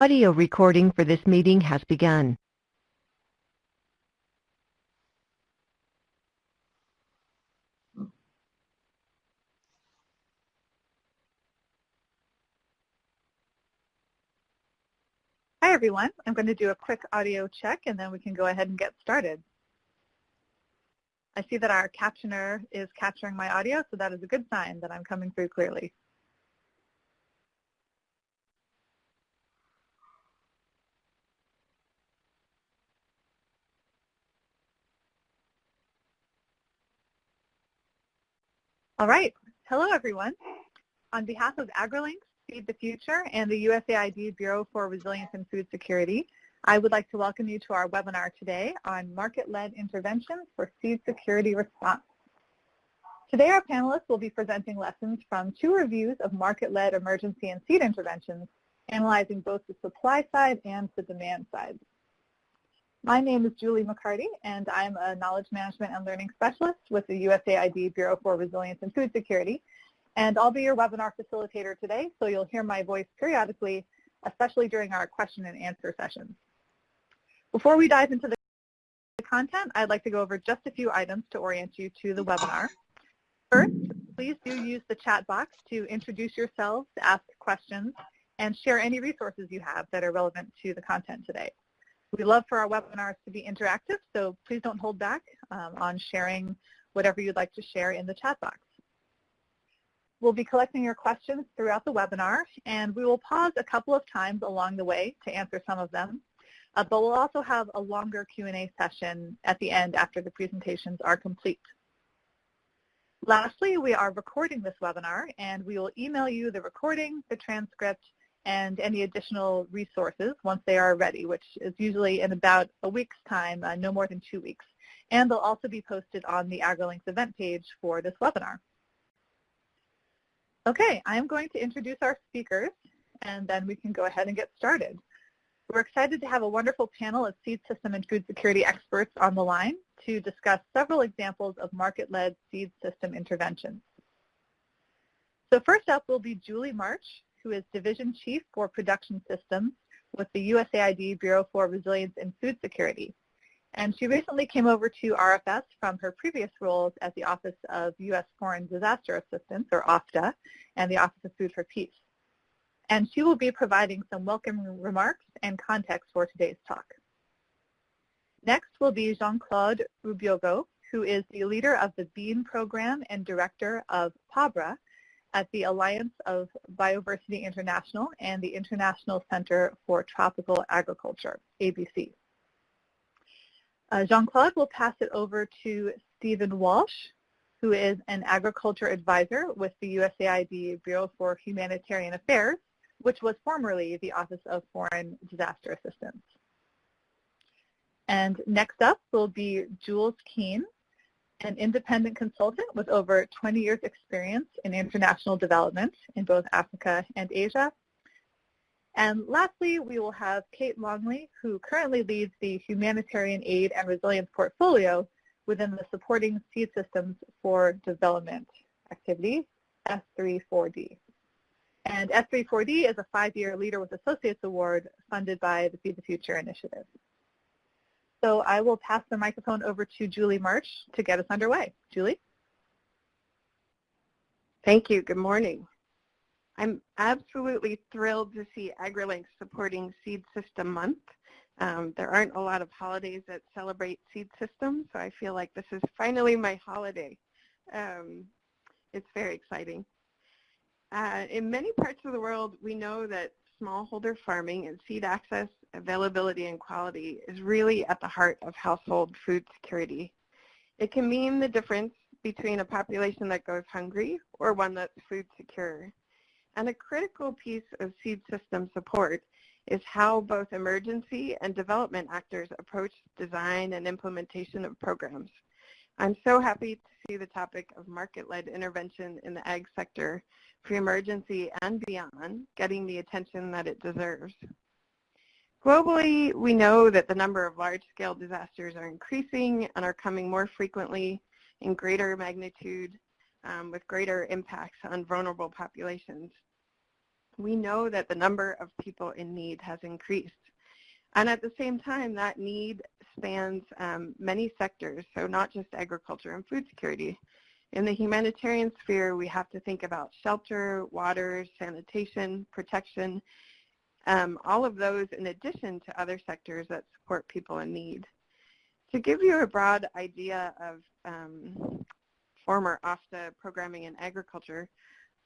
Audio recording for this meeting has begun. Hi everyone, I'm going to do a quick audio check and then we can go ahead and get started. I see that our captioner is capturing my audio, so that is a good sign that I'm coming through clearly. All right. Hello, everyone. On behalf of AgriLinks, Feed the Future, and the USAID Bureau for Resilience and Food Security, I would like to welcome you to our webinar today on market-led interventions for seed security response. Today, our panelists will be presenting lessons from two reviews of market-led emergency and seed interventions, analyzing both the supply side and the demand side. My name is Julie McCarty, and I'm a Knowledge Management and Learning Specialist with the USAID Bureau for Resilience and Food Security. And I'll be your webinar facilitator today, so you'll hear my voice periodically, especially during our question and answer sessions. Before we dive into the content, I'd like to go over just a few items to orient you to the webinar. First, please do use the chat box to introduce yourselves, ask questions, and share any resources you have that are relevant to the content today. We love for our webinars to be interactive, so please don't hold back um, on sharing whatever you'd like to share in the chat box. We'll be collecting your questions throughout the webinar, and we will pause a couple of times along the way to answer some of them. Uh, but we'll also have a longer Q&A session at the end after the presentations are complete. Lastly, we are recording this webinar, and we will email you the recording, the transcript, and any additional resources once they are ready, which is usually in about a week's time, uh, no more than two weeks. And they'll also be posted on the AgriLinks event page for this webinar. Okay, I'm going to introduce our speakers, and then we can go ahead and get started. We're excited to have a wonderful panel of seed system and food security experts on the line to discuss several examples of market-led seed system interventions. So first up will be Julie March, who is Division Chief for Production Systems with the USAID Bureau for Resilience and Food Security. And she recently came over to RFS from her previous roles at the Office of U.S. Foreign Disaster Assistance, or OFDA, and the Office of Food for Peace. And she will be providing some welcome remarks and context for today's talk. Next will be Jean-Claude Rubyogo, who is the leader of the BEAN program and director of PABRA, at the Alliance of Biodiversity International and the International Center for Tropical Agriculture, ABC. Uh, Jean-Claude will pass it over to Stephen Walsh, who is an agriculture advisor with the USAID Bureau for Humanitarian Affairs, which was formerly the Office of Foreign Disaster Assistance. And next up will be Jules Keane, an independent consultant with over 20 years experience in international development in both Africa and Asia. And lastly, we will have Kate Longley, who currently leads the Humanitarian Aid and Resilience portfolio within the Supporting Seed Systems for Development activity, S34D. And S34D is a five-year Leader with Associates Award funded by the Feed the Future initiative. So I will pass the microphone over to Julie March to get us underway. Julie? Thank you. Good morning. I'm absolutely thrilled to see AgriLinks supporting Seed System Month. Um, there aren't a lot of holidays that celebrate seed systems, so I feel like this is finally my holiday. Um, it's very exciting. Uh, in many parts of the world, we know that smallholder farming and seed access, availability, and quality is really at the heart of household food security. It can mean the difference between a population that goes hungry or one that's food secure. And a critical piece of seed system support is how both emergency and development actors approach design and implementation of programs. I'm so happy to see the topic of market-led intervention in the ag sector pre-emergency and beyond, getting the attention that it deserves. Globally, we know that the number of large-scale disasters are increasing and are coming more frequently in greater magnitude um, with greater impacts on vulnerable populations. we know that the number of people in need has increased. And at the same time, that need spans um, many sectors, so not just agriculture and food security. In the humanitarian sphere, we have to think about shelter, water, sanitation, protection, um, all of those in addition to other sectors that support people in need. To give you a broad idea of um, former OFDA programming in agriculture,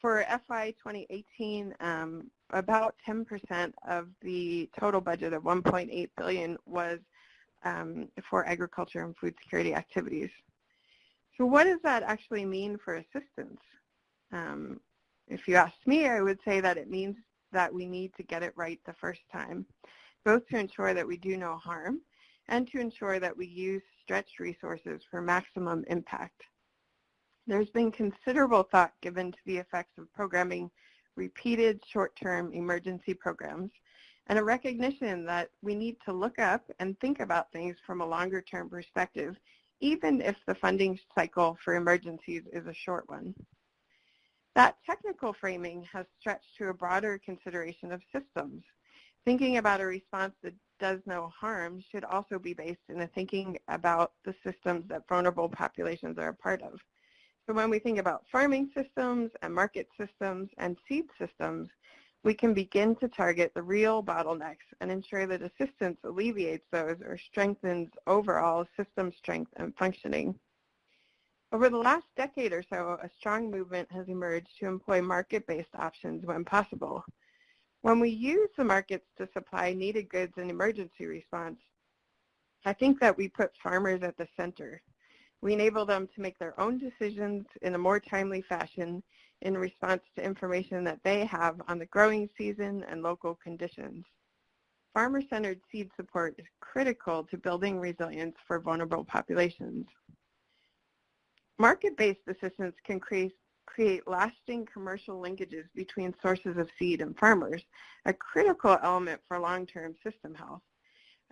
for FY 2018, um, about 10% of the total budget of 1.8 billion was um, for agriculture and food security activities. So what does that actually mean for assistance? Um, if you ask me, I would say that it means that we need to get it right the first time, both to ensure that we do no harm and to ensure that we use stretched resources for maximum impact. There's been considerable thought given to the effects of programming repeated short-term emergency programs and a recognition that we need to look up and think about things from a longer-term perspective, even if the funding cycle for emergencies is a short one. That technical framing has stretched to a broader consideration of systems. Thinking about a response that does no harm should also be based in a thinking about the systems that vulnerable populations are a part of. So when we think about farming systems and market systems and seed systems, we can begin to target the real bottlenecks and ensure that assistance alleviates those or strengthens overall system strength and functioning. Over the last decade or so, a strong movement has emerged to employ market-based options when possible. When we use the markets to supply needed goods in emergency response, I think that we put farmers at the center. We enable them to make their own decisions in a more timely fashion in response to information that they have on the growing season and local conditions. Farmer-centered seed support is critical to building resilience for vulnerable populations. Market-based assistance can create, create lasting commercial linkages between sources of seed and farmers, a critical element for long-term system health.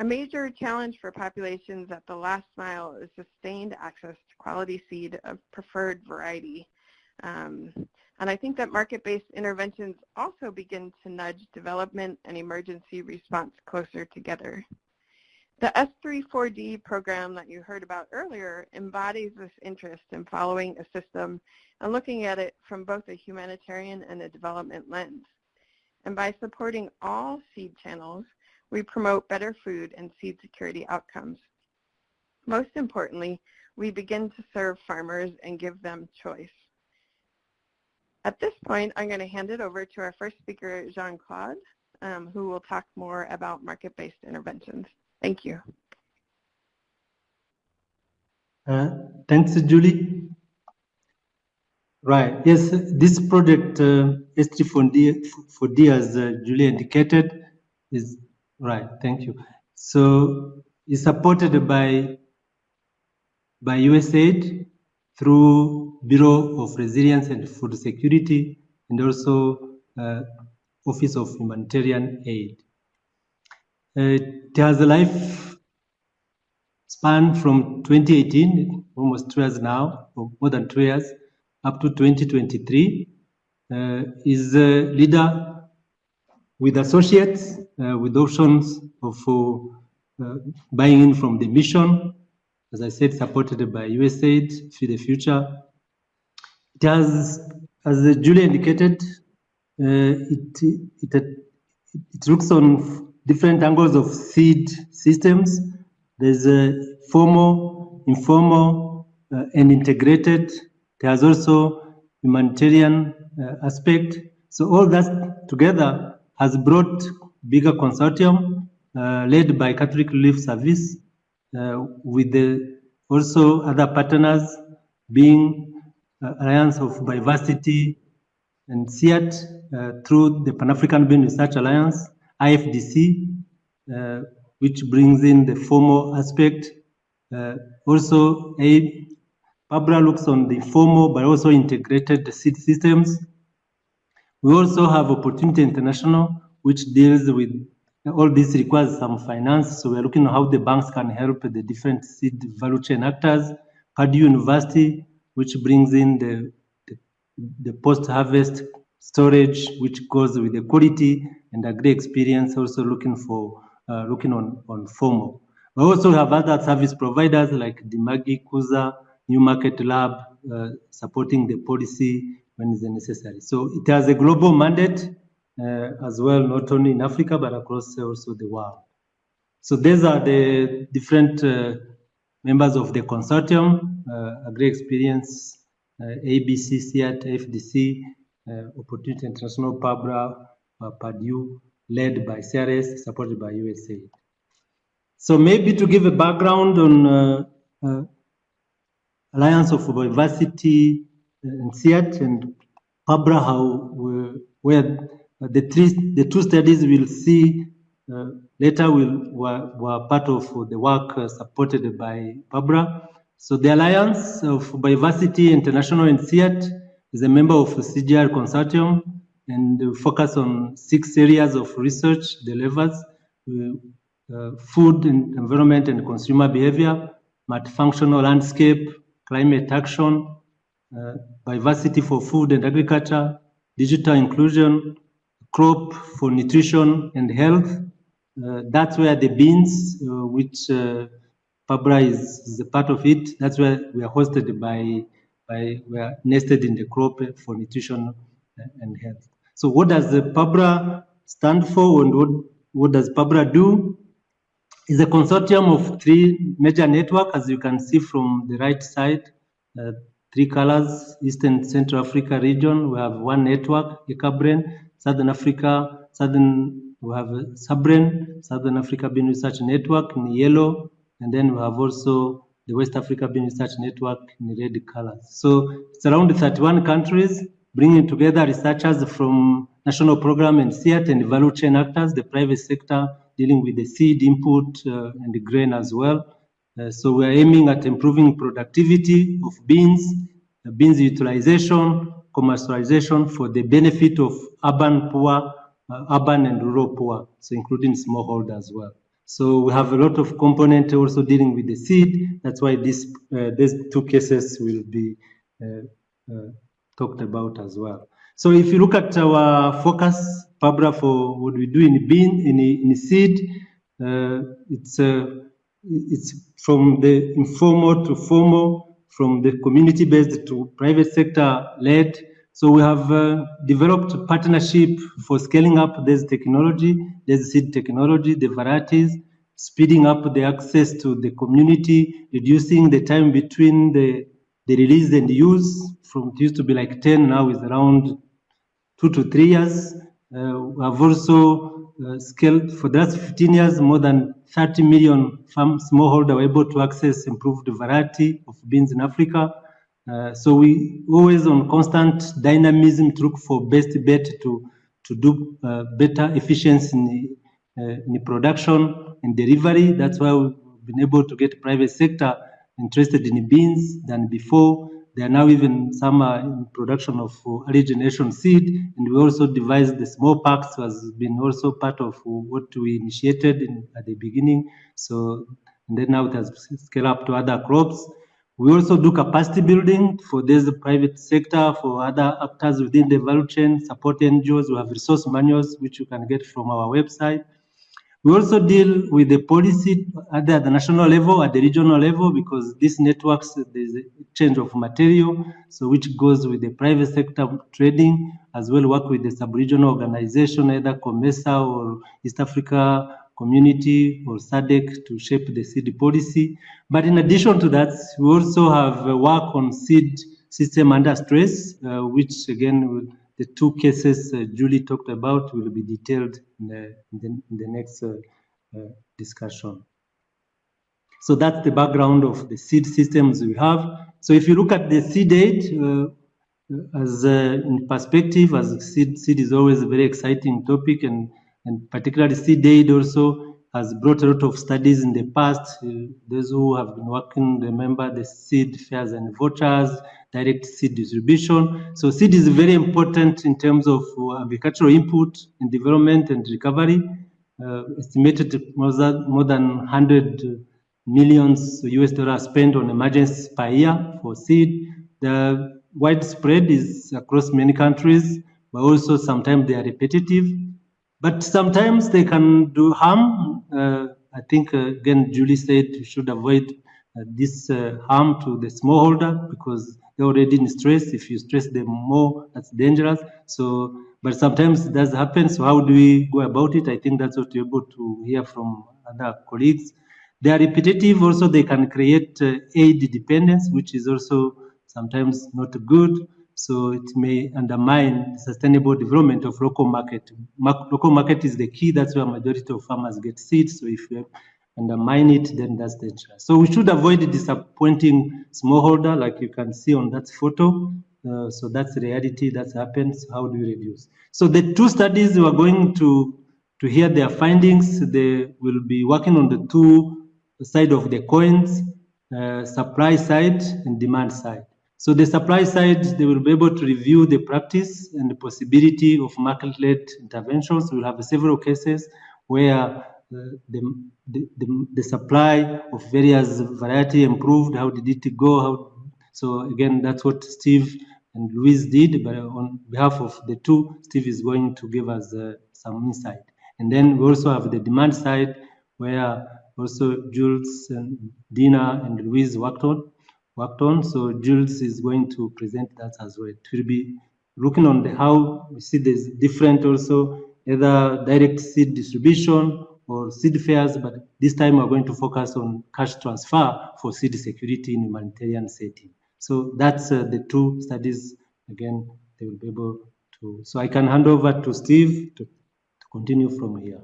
A major challenge for populations at the last mile is sustained access to quality seed of preferred variety. Um, and I think that market-based interventions also begin to nudge development and emergency response closer together. The S34D program that you heard about earlier embodies this interest in following a system and looking at it from both a humanitarian and a development lens. And by supporting all seed channels, we promote better food and seed security outcomes. Most importantly, we begin to serve farmers and give them choice. At this point, I'm going to hand it over to our first speaker, Jean-Claude, um, who will talk more about market-based interventions. Thank you. Uh, thanks, Julie. Right, yes, this project, uh, S3 as uh, Julie indicated, is Right, thank you. So it's supported by by USAID through Bureau of Resilience and Food Security and also uh, Office of Humanitarian Aid. Uh, it has a life span from 2018, almost two years now, or more than two years, up to 2023. Uh, is a leader with associates, uh, with options of uh, buying in from the mission, as I said, supported by USAID, for the Future. It has, as Julie indicated, uh, it, it, it looks on different angles of seed systems. There's a formal, informal, uh, and integrated. There's also humanitarian uh, aspect. So all that together has brought bigger consortium uh, led by Catholic Relief Service uh, with the also other partners being uh, Alliance of Biodiversity and CIAT through the Pan-African Bean Research Alliance, IFDC, which brings in the formal aspect. Uh, also, a, PABRA looks on the formal but also integrated systems we also have Opportunity International, which deals with all this requires some finance. So we're looking at how the banks can help the different seed value chain actors. Purdue University, which brings in the, the, the post-harvest storage, which goes with the quality and agri experience, also looking for uh, looking on, on formal. We also have other service providers like Dimagi, Kuza, New Market Lab, uh, supporting the policy when is necessary. So it has a global mandate uh, as well, not only in Africa, but across also the world. So these are the different uh, members of the consortium, uh, Agri Experience, uh, ABC, CIAT, FDC, uh, Opportunity International, PABRA, Purdue, led by CRS, supported by USAID. So maybe to give a background on uh, uh, Alliance of Biodiversity and CIAT and PABRA, how where the three, the two studies we'll see uh, later will were, were part of the work uh, supported by PABRA. So the Alliance of Biodiversity International and CIAT is a member of the CGIAR consortium and focus on six areas of research delivers uh, uh, food and environment and consumer behavior, multifunctional landscape, climate action, uh, biodiversity for food and agriculture, digital inclusion, crop for nutrition and health. Uh, that's where the beans, uh, which uh, PABRA is, is, a part of it, that's where we are hosted by, by we are nested in the crop for nutrition and health. So what does the PABRA stand for and what, what does PABRA do? It's a consortium of three major networks, as you can see from the right side, uh, three colors, Eastern Central Africa region, we have one network, ECABREN, Southern Africa, Southern, we have SABREN, Southern Africa Bean Research Network in yellow, and then we have also the West Africa Bean Research Network in red colors. So it's around 31 countries, bringing together researchers from national program and CIAT and value chain actors, the private sector dealing with the seed input uh, and the grain as well. Uh, so we're aiming at improving productivity of beans, uh, beans utilization, commercialization for the benefit of urban poor, uh, urban and rural poor, so including smallholder as well. So we have a lot of component also dealing with the seed. That's why this, these two cases will be talked about as well. So if you look at our focus, PABRA, for what we do in bean, in, in seed, uh, it's, uh, it's from the informal to formal, from the community-based to private sector-led. So we have uh, developed partnership for scaling up this technology, this seed technology, the varieties, speeding up the access to the community, reducing the time between the, the release and use from it used to be like 10, now is around two to three years. Uh, we have also uh, scaled for the last 15 years, more than 30 million farm smallholder were able to access improved variety of beans in Africa. Uh, so we always on constant dynamism to look for best bet to to do uh, better efficiency in, uh, in production and delivery. That's why we've been able to get private sector interested in beans than before. There are now even some uh, in production of uh, early generation seed, and we also devised the small packs has been also part of what we initiated in, at the beginning. So, and then now it has scaled up to other crops. We also do capacity building for this private sector, for other actors within the value chain, support NGOs. We have resource manuals, which you can get from our website. We also deal with the policy at the, national level, at the regional level, because these networks, there's a change of material, so which goes with the private sector trading, as well work with the sub-regional organization, either COMESA or East Africa Community or SADC to shape the seed policy. But in addition to that, we also have work on seed system under stress, uh, which again the two cases uh, Julie talked about will be detailed in the, in the, next uh, uh, discussion. So that's the background of the seed systems we have. So if you look at the seed aid, as in perspective, as seed, seed is always a very exciting topic and, and particularly seed aid also has brought a lot of studies in the past. Uh, those who have been working remember the seed fairs and vouchers, direct seed distribution. So seed is very important in terms of uh, agricultural input in development and recovery. Uh, estimated more than, more than 100 millions US dollars spent on emergencies per year for seed. The widespread is across many countries, but also sometimes they are repetitive. But sometimes they can do harm. Uh, I think, uh, again, Julie said you should avoid uh, this harm to the smallholder because they're already in stress. If you stress them more, that's dangerous. So, but sometimes it does happen. So how do we go about it? I think that's what you're able to hear from other colleagues. They are repetitive. Also, they can create aid dependence, which is also sometimes not good. So it may undermine the sustainable development of local market. Mar local market is the key. That's where majority of farmers get seeds. So if you undermine it, then that's dangerous. So we should avoid disappointing smallholder, like you can see on that photo. Uh, so that's reality that happens. How do you reduce? So the two studies we are going to to hear their findings. They will be working on the two side of the coins, uh, supply side and demand side. So the supply side, they will be able to review the practice and the possibility of market-led interventions. We'll have several cases where uh, the, the, the, the, supply of various variety improved. How did it go? How, so again, that's what Steve and Louise did, but on behalf of the two, Steve is going to give us uh, some insight. And then we also have the demand side where also Jules and Dina and Louise worked on worked on. So Jules is going to present that as well. It will be looking on the how we see there's different also either direct seed distribution or seed fairs, but this time we're going to focus on cash transfer for seed security in humanitarian setting. So that's uh, the two studies. Again, they will be able to. So I can hand over to Steve to, to continue from here.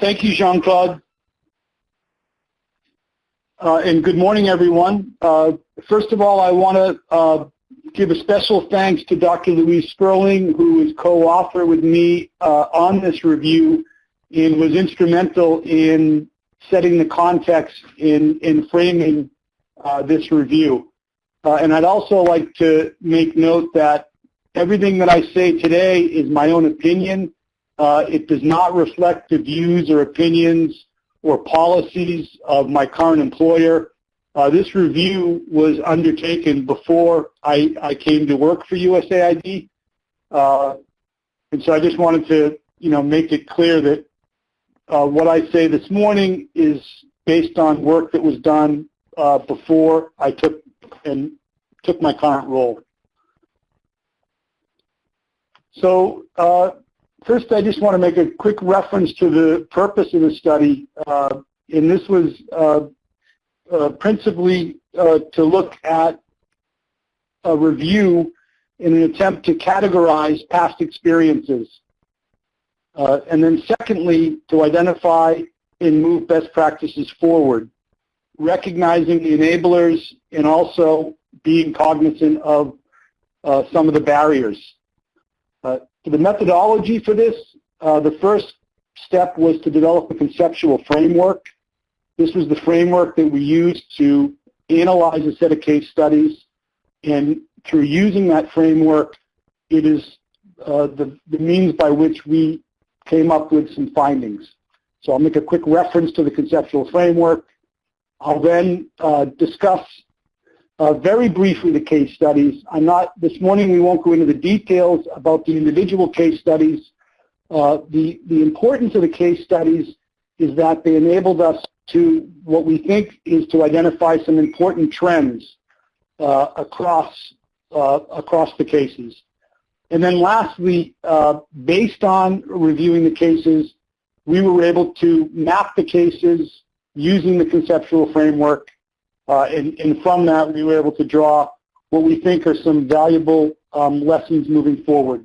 Thank you, Jean-Claude. Uh, and good morning, everyone. Uh, first of all, I want to uh, give a special thanks to Dr. Louise Sperling, who is co-author with me uh, on this review and was instrumental in setting the context in, in framing uh, this review. Uh, and I'd also like to make note that everything that I say today is my own opinion uh, it does not reflect the views or opinions or policies of my current employer. Uh, this review was undertaken before I, I came to work for USAID. Uh, and so I just wanted to, you know, make it clear that uh, what I say this morning is based on work that was done uh, before I took and took my current role. So uh, First, I just want to make a quick reference to the purpose of the study. Uh, and this was uh, uh, principally uh, to look at a review in an attempt to categorize past experiences. Uh, and then secondly, to identify and move best practices forward, recognizing the enablers and also being cognizant of uh, some of the barriers. Uh, the methodology for this, uh, the first step was to develop a conceptual framework. This was the framework that we used to analyze a set of case studies. And through using that framework, it is uh, the, the means by which we came up with some findings. So I'll make a quick reference to the conceptual framework. I'll then uh, discuss uh, very briefly, the case studies. I'm not, this morning we won't go into the details about the individual case studies. Uh, the, the importance of the case studies is that they enabled us to, what we think is to identify some important trends uh, across, uh, across the cases. And then lastly, uh, based on reviewing the cases, we were able to map the cases using the conceptual framework and, and, from that, we were able to draw what we think are some valuable um, lessons moving forward.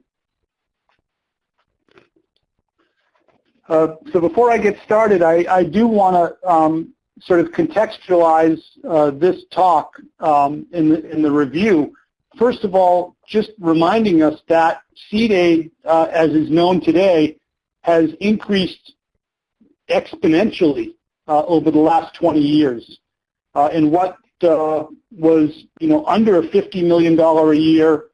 Uh, so before I get started, I, I do want to um, sort of contextualize uh, this talk um, in, the, in the review. First of all, just reminding us that seed aid, uh, as is known today, has increased exponentially uh, over the last 20 years uh, in what uh, was, you know, under a $50 million a year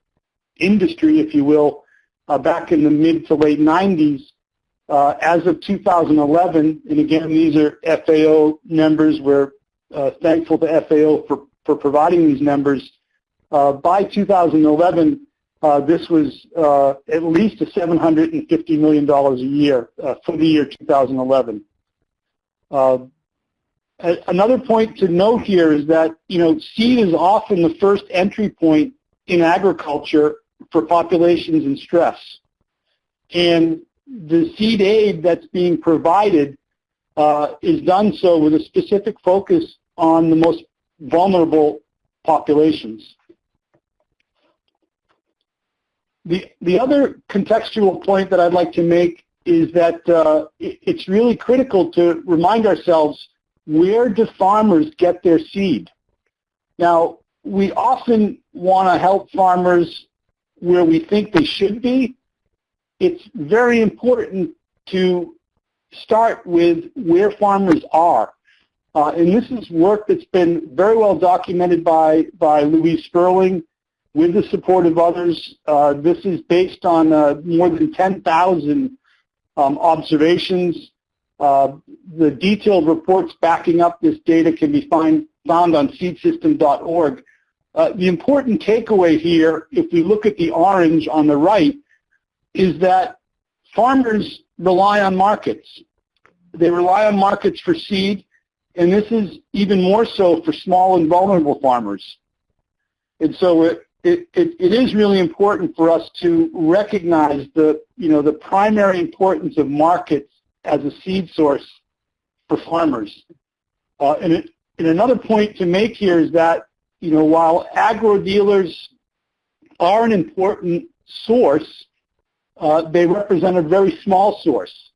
industry, if you will, uh, back in the mid to late 90s. Uh, as of 2011, and again, these are FAO numbers where uh, thankful to FAO for, for providing these numbers. Uh, by 2011, uh, this was uh, at least a $750 million a year uh, for the year 2011. Another point to note here is that, you know, seed is often the first entry point in agriculture for populations in stress. And the seed aid that's being provided uh, is done so with a specific focus on the most vulnerable populations. The, the other contextual point that I'd like to make is that uh, it, it's really critical to remind ourselves where do farmers get their seed? Now, we often want to help farmers where we think they should be. It's very important to start with where farmers are. Uh, and this is work that's been very well documented by, by Louise Sperling with the support of others. Uh, this is based on uh, more than 10,000 um, observations. Uh, the detailed reports backing up this data can be find, found on seedsystem.org. Uh, the important takeaway here, if we look at the orange on the right, is that farmers rely on markets. They rely on markets for seed, and this is even more so for small and vulnerable farmers. And so it, it, it, it is really important for us to recognize the, you know, the primary importance of markets as a seed source for farmers. Uh, and, it, and another point to make here is that, you know, while agro dealers are an important source, uh, they represent a very small source.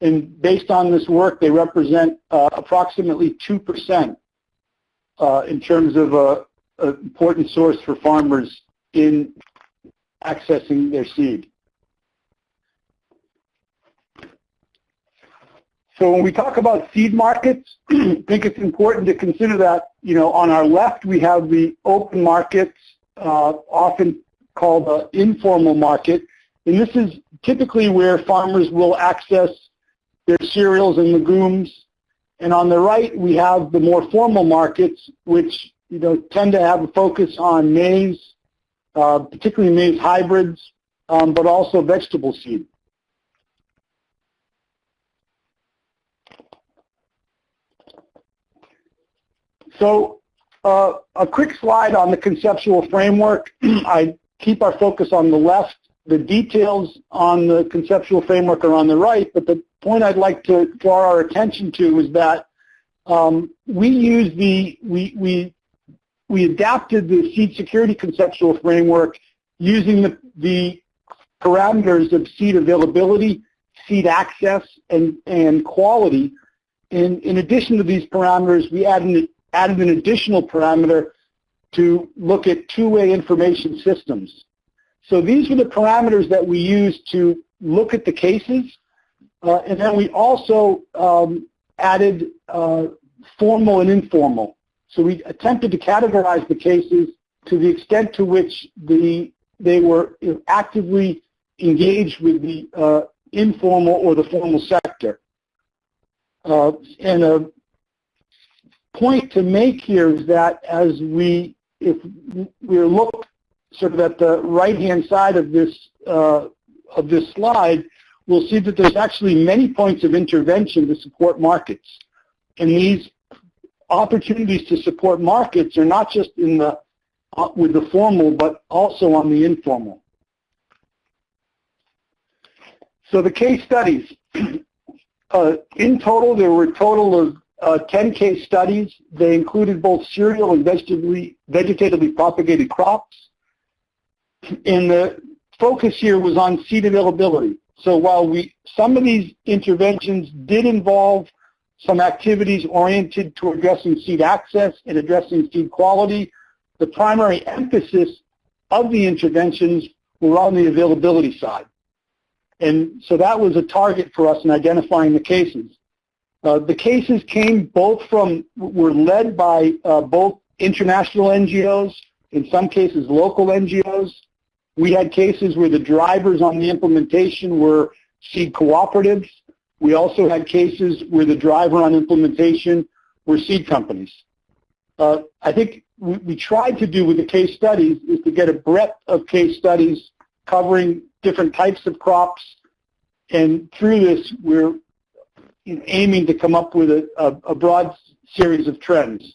And based on this work, they represent uh, approximately 2% uh, in terms of an important source for farmers in accessing their seed. So when we talk about seed markets, I think it's important to consider that, you know, on our left we have the open markets, uh, often called the informal market. And this is typically where farmers will access their cereals and legumes. And on the right, we have the more formal markets, which you know tend to have a focus on maize, uh, particularly maize hybrids, um, but also vegetable seed. So uh, a quick slide on the conceptual framework. I keep our focus on the left. The details on the conceptual framework are on the right, but the point I'd like to draw our attention to is that um, we use the, we, we, we adapted the seed security conceptual framework using the, the parameters of seed availability, seed access, and, and quality. In, in addition to these parameters, we added, added an additional parameter to look at two-way information systems. So these were the parameters that we used to look at the cases. Uh, and then we also um, added uh, formal and informal. So we attempted to categorize the cases to the extent to which the, they were actively engaged with the uh, informal or the formal sector. Uh, and a point to make here is that as we, if we look sort of at the right-hand side of this, uh, of this slide, we'll see that there's actually many points of intervention to support markets. And these opportunities to support markets are not just in the, uh, with the formal, but also on the informal. So the case studies. Uh, in total, there were a total of Uh, 10 case studies. They included both cereal and vegetatively, vegetatively propagated crops. And the focus here was on seed availability. So while we, some of these interventions did involve some activities oriented to addressing seed access and addressing seed quality, the primary emphasis of the interventions were on the availability side. And so that was a target for us in identifying the cases. Uh, the cases came both from, were led by uh, both international NGOs, in some cases local NGOs, we had cases where the drivers on the implementation were seed cooperatives. We also had cases where the driver on implementation were seed companies. uh, I think we, we tried to do with the case studies is to get a breadth of case studies covering different types of crops. And through this, we're aiming to come up with a, a, a broad series of trends.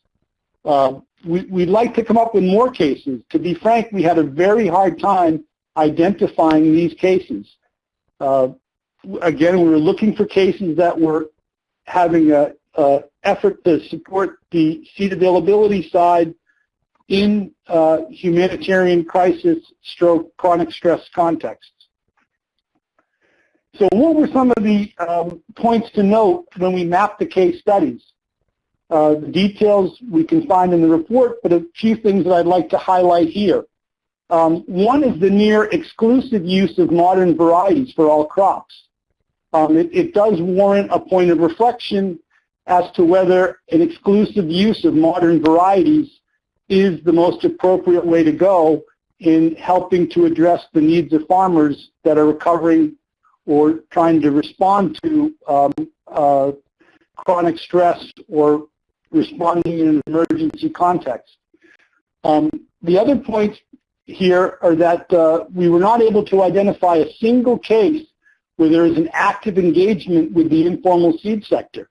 Uh, we, would like to come up with more cases. To be frank, we had a very hard time identifying these cases. Uh, again, we were looking for cases that were having a, a effort to support the seed availability side in uh, humanitarian crisis stroke chronic stress contexts. So what were some of the um, points to note when we mapped the case studies? Uh, the details we can find in the report, but a few things that I'd like to highlight here. Um, one is the near exclusive use of modern varieties for all crops. Um, it, it, does warrant a point of reflection as to whether an exclusive use of modern varieties is the most appropriate way to go in helping to address the needs of farmers that are recovering or trying to respond to um, uh, chronic stress or responding in an emergency context. Um, the other points here are that uh, we were not able to identify a single case where there is an active engagement with the informal seed sector.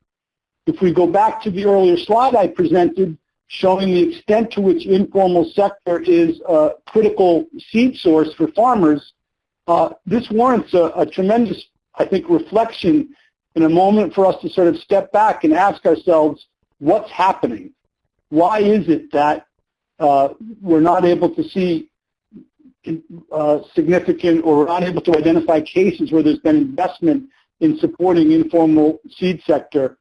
If we go back to the earlier slide I presented showing the extent to which informal sector is a critical seed source for farmers, this warrants a, a, tremendous, I think, reflection in a moment for us to sort of step back and ask ourselves, what's happening? Why is it that uh, we're not able to see uh, significant or we're not able to identify cases where there's been investment in supporting informal seed sector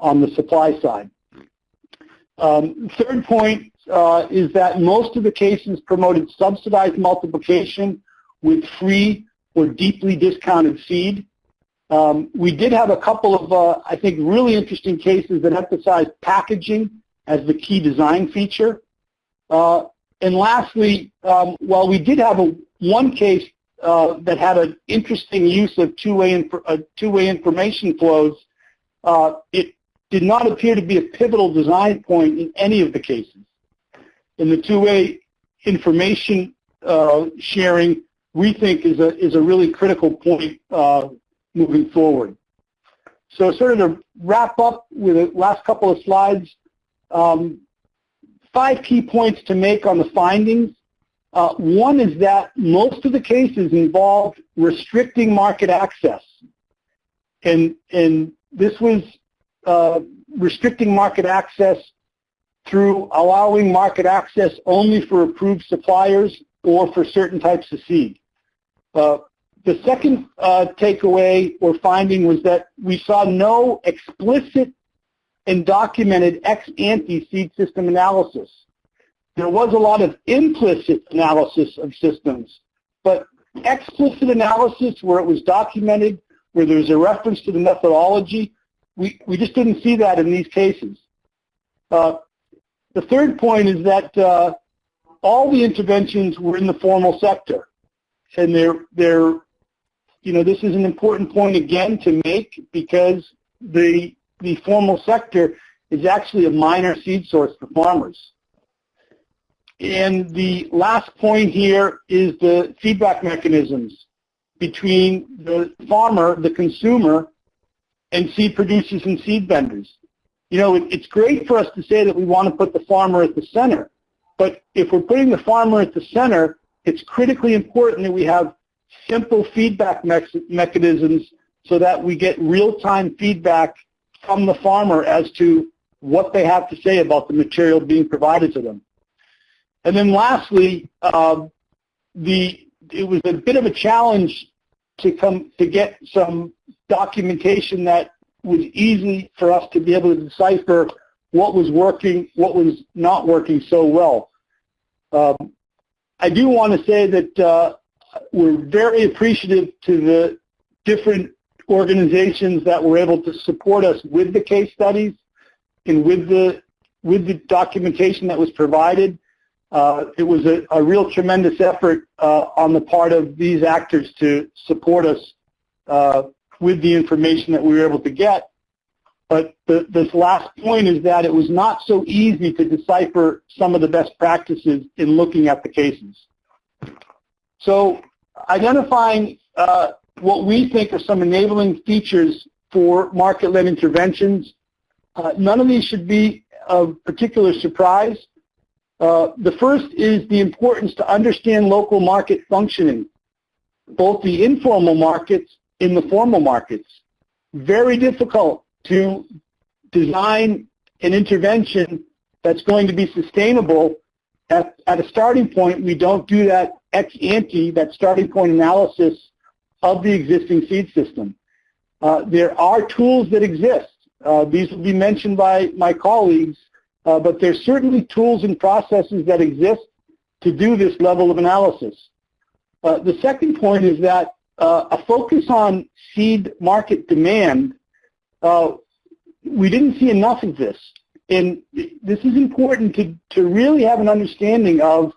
on the supply side? Um, third point uh, is that most of the cases promoted subsidized multiplication with free or deeply discounted seed. Um, we did have a couple of, uh, I think, really interesting cases that emphasized packaging as the key design feature. Uh, and lastly, um, while we did have a, one case uh, that had an interesting use of two-way inf uh, two-way information flows, uh, it did not appear to be a pivotal design point in any of the cases. In the two-way information uh, sharing, we think is a, is a really critical point uh, moving forward. So sort of to wrap up with the last couple of slides, um, five key points to make on the findings. Uh, one is that most of the cases involved restricting market access. And, and this was uh, restricting market access through allowing market access only for approved suppliers or for certain types of seed. Uh, the second uh, takeaway or finding was that we saw no explicit and documented ex-ante seed system analysis. There was a lot of implicit analysis of systems, but explicit analysis where it was documented, where there was a reference to the methodology, we, we just didn't see that in these cases. Uh, the third point is that uh, all the interventions were in the formal sector. And they're, they're, you know, this is an important point again to make because the, the formal sector is actually a minor seed source for farmers. And the last point here is the feedback mechanisms between the farmer, the consumer, and seed producers and seed vendors. You know, it, it's great for us to say that we want to put the farmer at the center, but if we're putting the farmer at the center, it's critically important that we have simple feedback me mechanisms so that we get real-time feedback from the farmer as to what they have to say about the material being provided to them. And then lastly, uh, the it was a bit of a challenge to come to get some documentation that was easy for us to be able to decipher what was working, what was not working so well. Um, I do want to say that uh, we're very appreciative to the different organizations that were able to support us with the case studies and with the with the documentation that was provided. Uh, it was a, a, real tremendous effort uh, on the part of these actors to support us uh, with the information that we were able to get. But the, this last point is that it was not so easy to decipher some of the best practices in looking at the cases. So identifying uh, what we think are some enabling features for market-led interventions. Uh, none of these should be of particular surprise. Uh, the first is the importance to understand local market functioning, both the informal markets and the formal markets. Very difficult to design an intervention that's going to be sustainable. At, at a starting point, we don't do that ex ante, that starting point analysis of the existing seed system. Uh, there are tools that exist. Uh, these will be mentioned by my colleagues, uh, but there's certainly tools and processes that exist to do this level of analysis. Uh, the second point is that uh, a focus on seed market demand, we didn't see enough of this. And this is important to, to really have an understanding of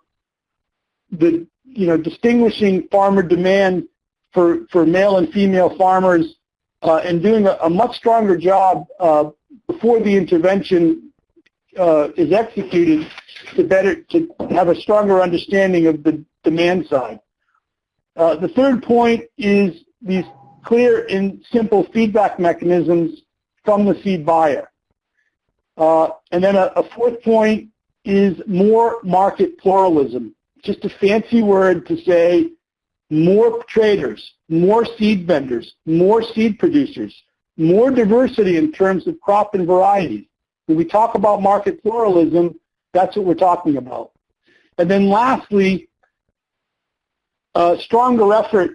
the, you know, distinguishing farmer demand for, for male and female farmers uh, and doing a, a, much stronger job uh, before the intervention uh, is executed to better to have a stronger understanding of the demand side. Uh, the third point is these clear and simple feedback mechanisms from the seed buyer. Uh, and then a, a fourth point is more market pluralism. Just a fancy word to say more traders, more seed vendors, more seed producers, more diversity in terms of crop and varieties. When we talk about market pluralism, that's what we're talking about. And then lastly, a stronger effort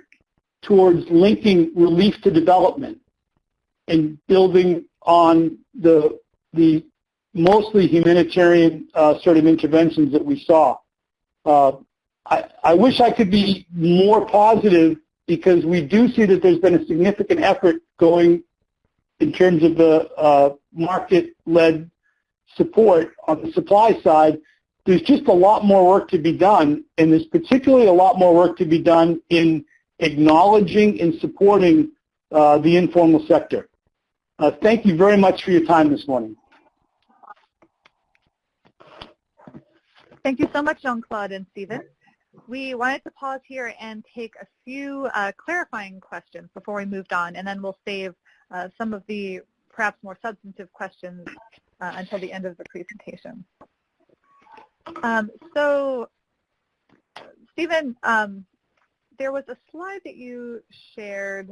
towards linking relief to development and building on the, the mostly humanitarian uh, sort of interventions that we saw. Uh, I, I wish I could be more positive because we do see that there's been a significant effort going in terms of the uh, market-led support on the supply side. There's just a lot more work to be done, and there's particularly a lot more work to be done in acknowledging and supporting uh, the informal sector. Uh, thank you very much for your time this morning. Thank you so much, Jean-Claude and Stephen. We wanted to pause here and take a few uh, clarifying questions before we moved on, and then we'll save uh, some of the perhaps more substantive questions uh, until the end of the presentation. Um, so, Stephen, um, there was a slide that you shared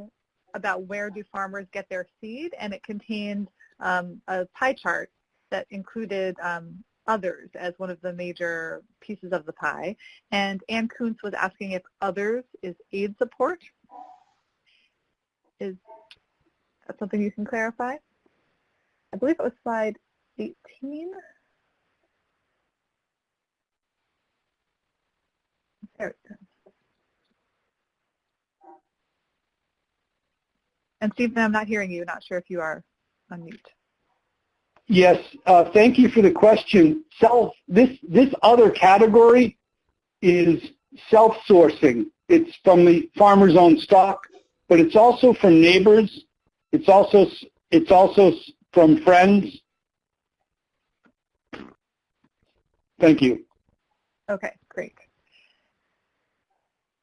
about where do farmers get their seed, and it contained um, a pie chart that included um, others as one of the major pieces of the pie. And Ann Kuntz was asking if others is aid support. Is that something you can clarify? I believe it was slide 18. There it is. And Stephen, I'm not hearing you. Not sure if you are on mute. Yes, uh, thank you for the question. Self, this, this other category is self-sourcing. It's from the farmer's own stock, but it's also from neighbors. It's also, it's also from friends. Thank you. Okay, great.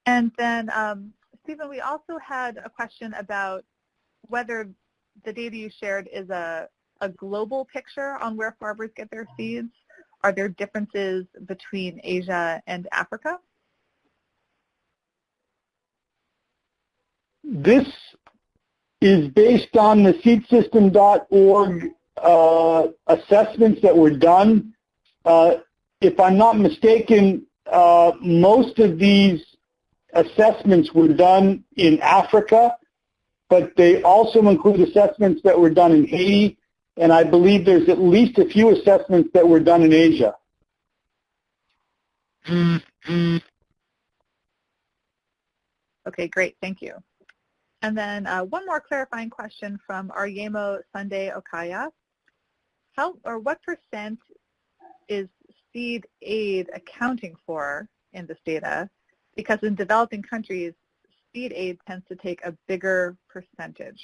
And then, um, Stephen, we also had a question about whether the data you shared is a a global picture on where farmers get their seeds? Are there differences between Asia and Africa? This is based on the seedsystem.org uh, assessments that were done. Uh, if I'm not mistaken, uh, most of these assessments were done in Africa, but they also include assessments that were done in Haiti and I believe there's at least a few assessments that were done in Asia. Okay, great. Thank you. And then uh, one more clarifying question from Aryemo Sunday Okaya. How or what percent is seed aid accounting for in this data? Because in developing countries, seed aid tends to take a bigger percentage.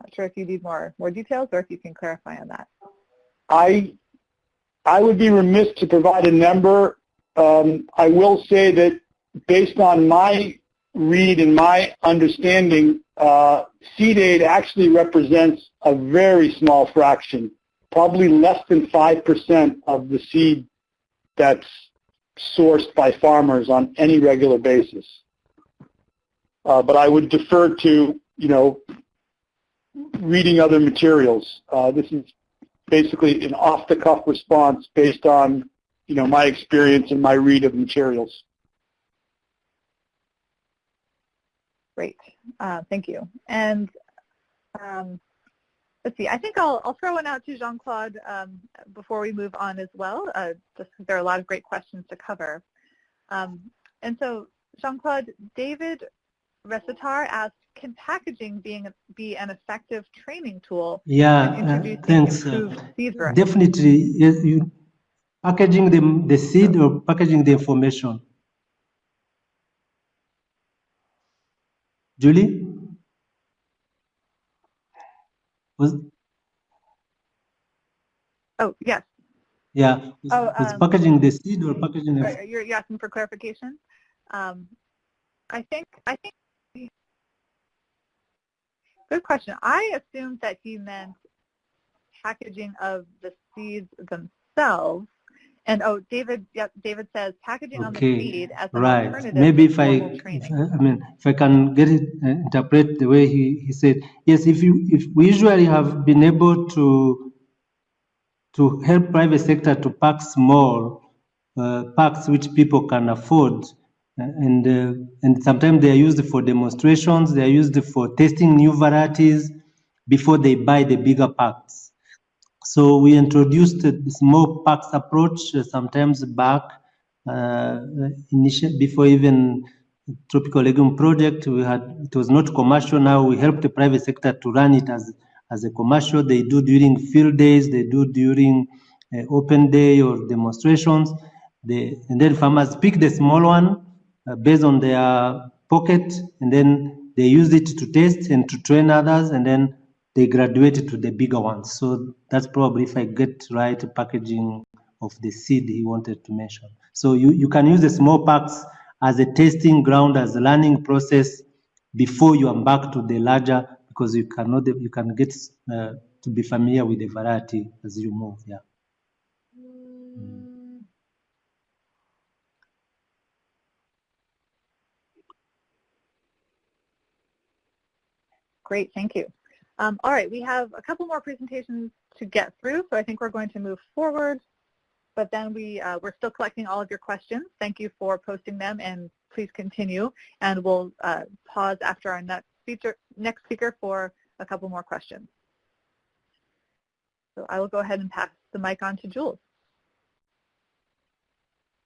Not sure if you need more more details or if you can clarify on that. I I would be remiss to provide a number. Um, I will say that based on my read and my understanding, uh, seed aid actually represents a very small fraction, probably less than 5% of the seed that's sourced by farmers on any regular basis. Uh, but I would defer to, you know, reading other materials. Uh, this is basically an off-the-cuff response based on, you know, my experience and my read of materials. Great, uh, thank you. And um, let's see, I think I'll, I'll throw one out to Jean-Claude um, before we move on as well, uh, just because there are a lot of great questions to cover. Um, and so, Jean-Claude, David Recitar asked, can packaging being, be an effective training tool yeah, in uh, thanks. Uh, definitely, yes, you, packaging the, the seed or packaging the information. Julie? Was, Oh, yes. yeah, was, Oh, was um, packaging the seed or packaging the, You're, you're asking for clarification? Um, I think, I think, good question. I assumed that he meant packaging of the seeds themselves. And oh, David, yep, David says packaging on the Okay, seed as an right. alternative Maybe if I, if training. I I mean, if I can get it, uh, interpret the way he, he said, yes, if you, if we usually have been able to, to help private sector to pack small uh, packs which people can afford, uh, and uh, and sometimes they are used for demonstrations, they are used for testing new varieties before they buy the bigger packs. So we introduced the small packs approach uh, sometimes back uh, before even tropical legume project. We had it was not commercial. Now we help the private sector to run it as as a commercial. They do during field days. They do during uh, open day or demonstrations. They, and then farmers pick the small one uh, based on their pocket, and then they use it to test and to train others, and then they graduate to the bigger ones. So that's probably, if I get right, packaging of the seed he wanted to mention. So you, you can use the small packs as a testing ground, as a learning process before you embark to the larger, because you cannot, you can get uh, to be familiar with the variety as you move. Yeah. Great, thank you. Um, all right, we have a couple more presentations to get through, so I think we're going to move forward. But then we, uh, we're still collecting all of your questions. Thank you for posting them, and please continue. And we'll uh, pause after our next speaker, next speaker for a couple more questions. So I will go ahead and pass the mic on to Jules.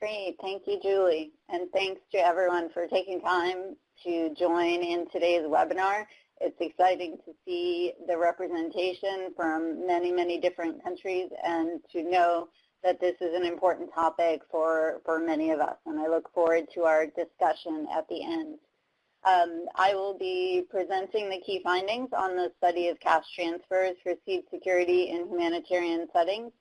Great. Thank you, Julie. And thanks to everyone for taking time to join in today's webinar. It's exciting to see the representation from many, many different countries and to know that this is an important topic for, for many of us. And I look forward to our discussion at the end. Um, I will be presenting the key findings on the study of cash transfers for seed security in humanitarian settings.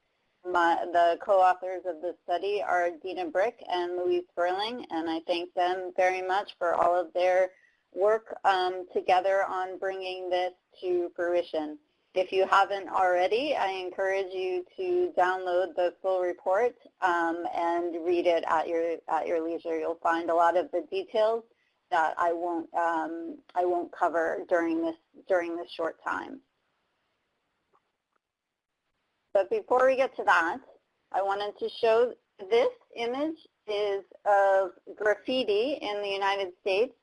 My, the co-authors of the study are Dina Brick and Louise Sperling, and I thank them very much for all of their work um, together on bringing this to fruition. If you haven't already, I encourage you to download the full report um, and read it at your at your leisure. You'll find a lot of the details that I won't um, I won't cover during this during this short time. But before we get to that, I wanted to show this image is of graffiti in the United States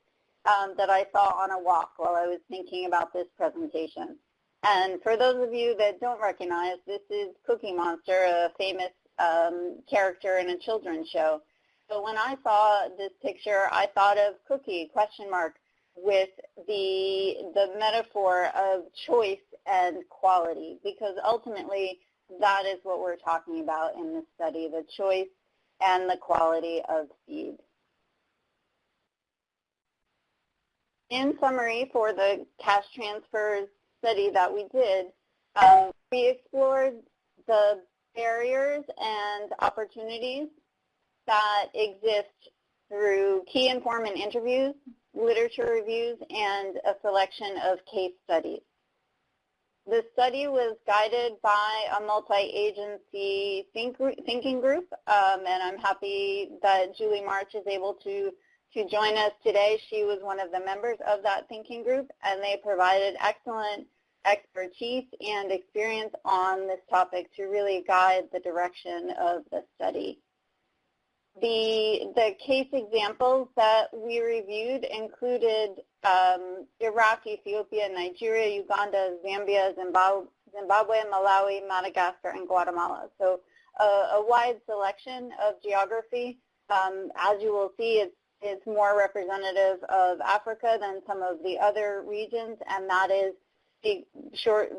um, that I saw on a walk while I was thinking about this presentation. And for those of you that don't recognize, this is Cookie Monster, a famous um, character in a children's show. So when I saw this picture, I thought of Cookie, question mark, with the, the metaphor of choice and quality, because ultimately that is what we're talking about in this study, the choice and the quality of seed. In summary, for the cash transfers study that we did, um, we explored the barriers and opportunities that exist through key informant interviews, literature reviews, and a selection of case studies. The study was guided by a multi-agency think, thinking group, um, and I'm happy that Julie March is able to, to join us today. She was one of the members of that thinking group, and they provided excellent expertise and experience on this topic to really guide the direction of the study. The, the case examples that we reviewed included um, Iraq, Ethiopia, Nigeria, Uganda, Zambia, Zimbabwe, Zimbabwe, Malawi, Madagascar, and Guatemala. So uh, a wide selection of geography. Um, as you will see, it's, it's more representative of Africa than some of the other regions, and that is short,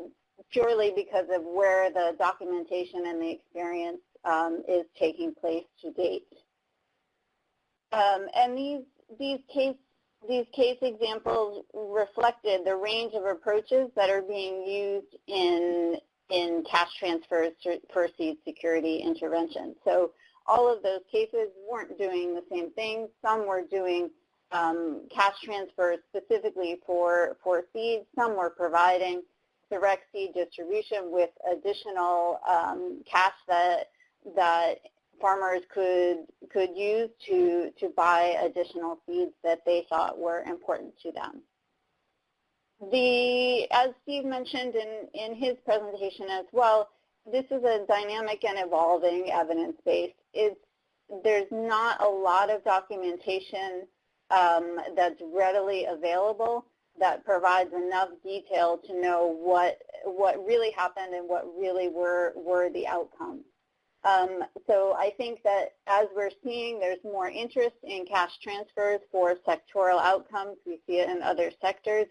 purely because of where the documentation and the experience um, is taking place to date. Um, and these these case these case examples reflected the range of approaches that are being used in in cash transfers for seed security intervention. So all of those cases weren't doing the same thing. Some were doing um, cash transfers specifically for, for seeds. Some were providing direct seed distribution with additional um, cash that, that farmers could could use to to buy additional seeds that they thought were important to them. The as Steve mentioned in in his presentation as well, this is a dynamic and evolving evidence base. There's not a lot of documentation um, that's readily available that provides enough detail to know what what really happened and what really were were the outcomes. Um, so I think that as we're seeing there's more interest in cash transfers for sectoral outcomes. We see it in other sectors.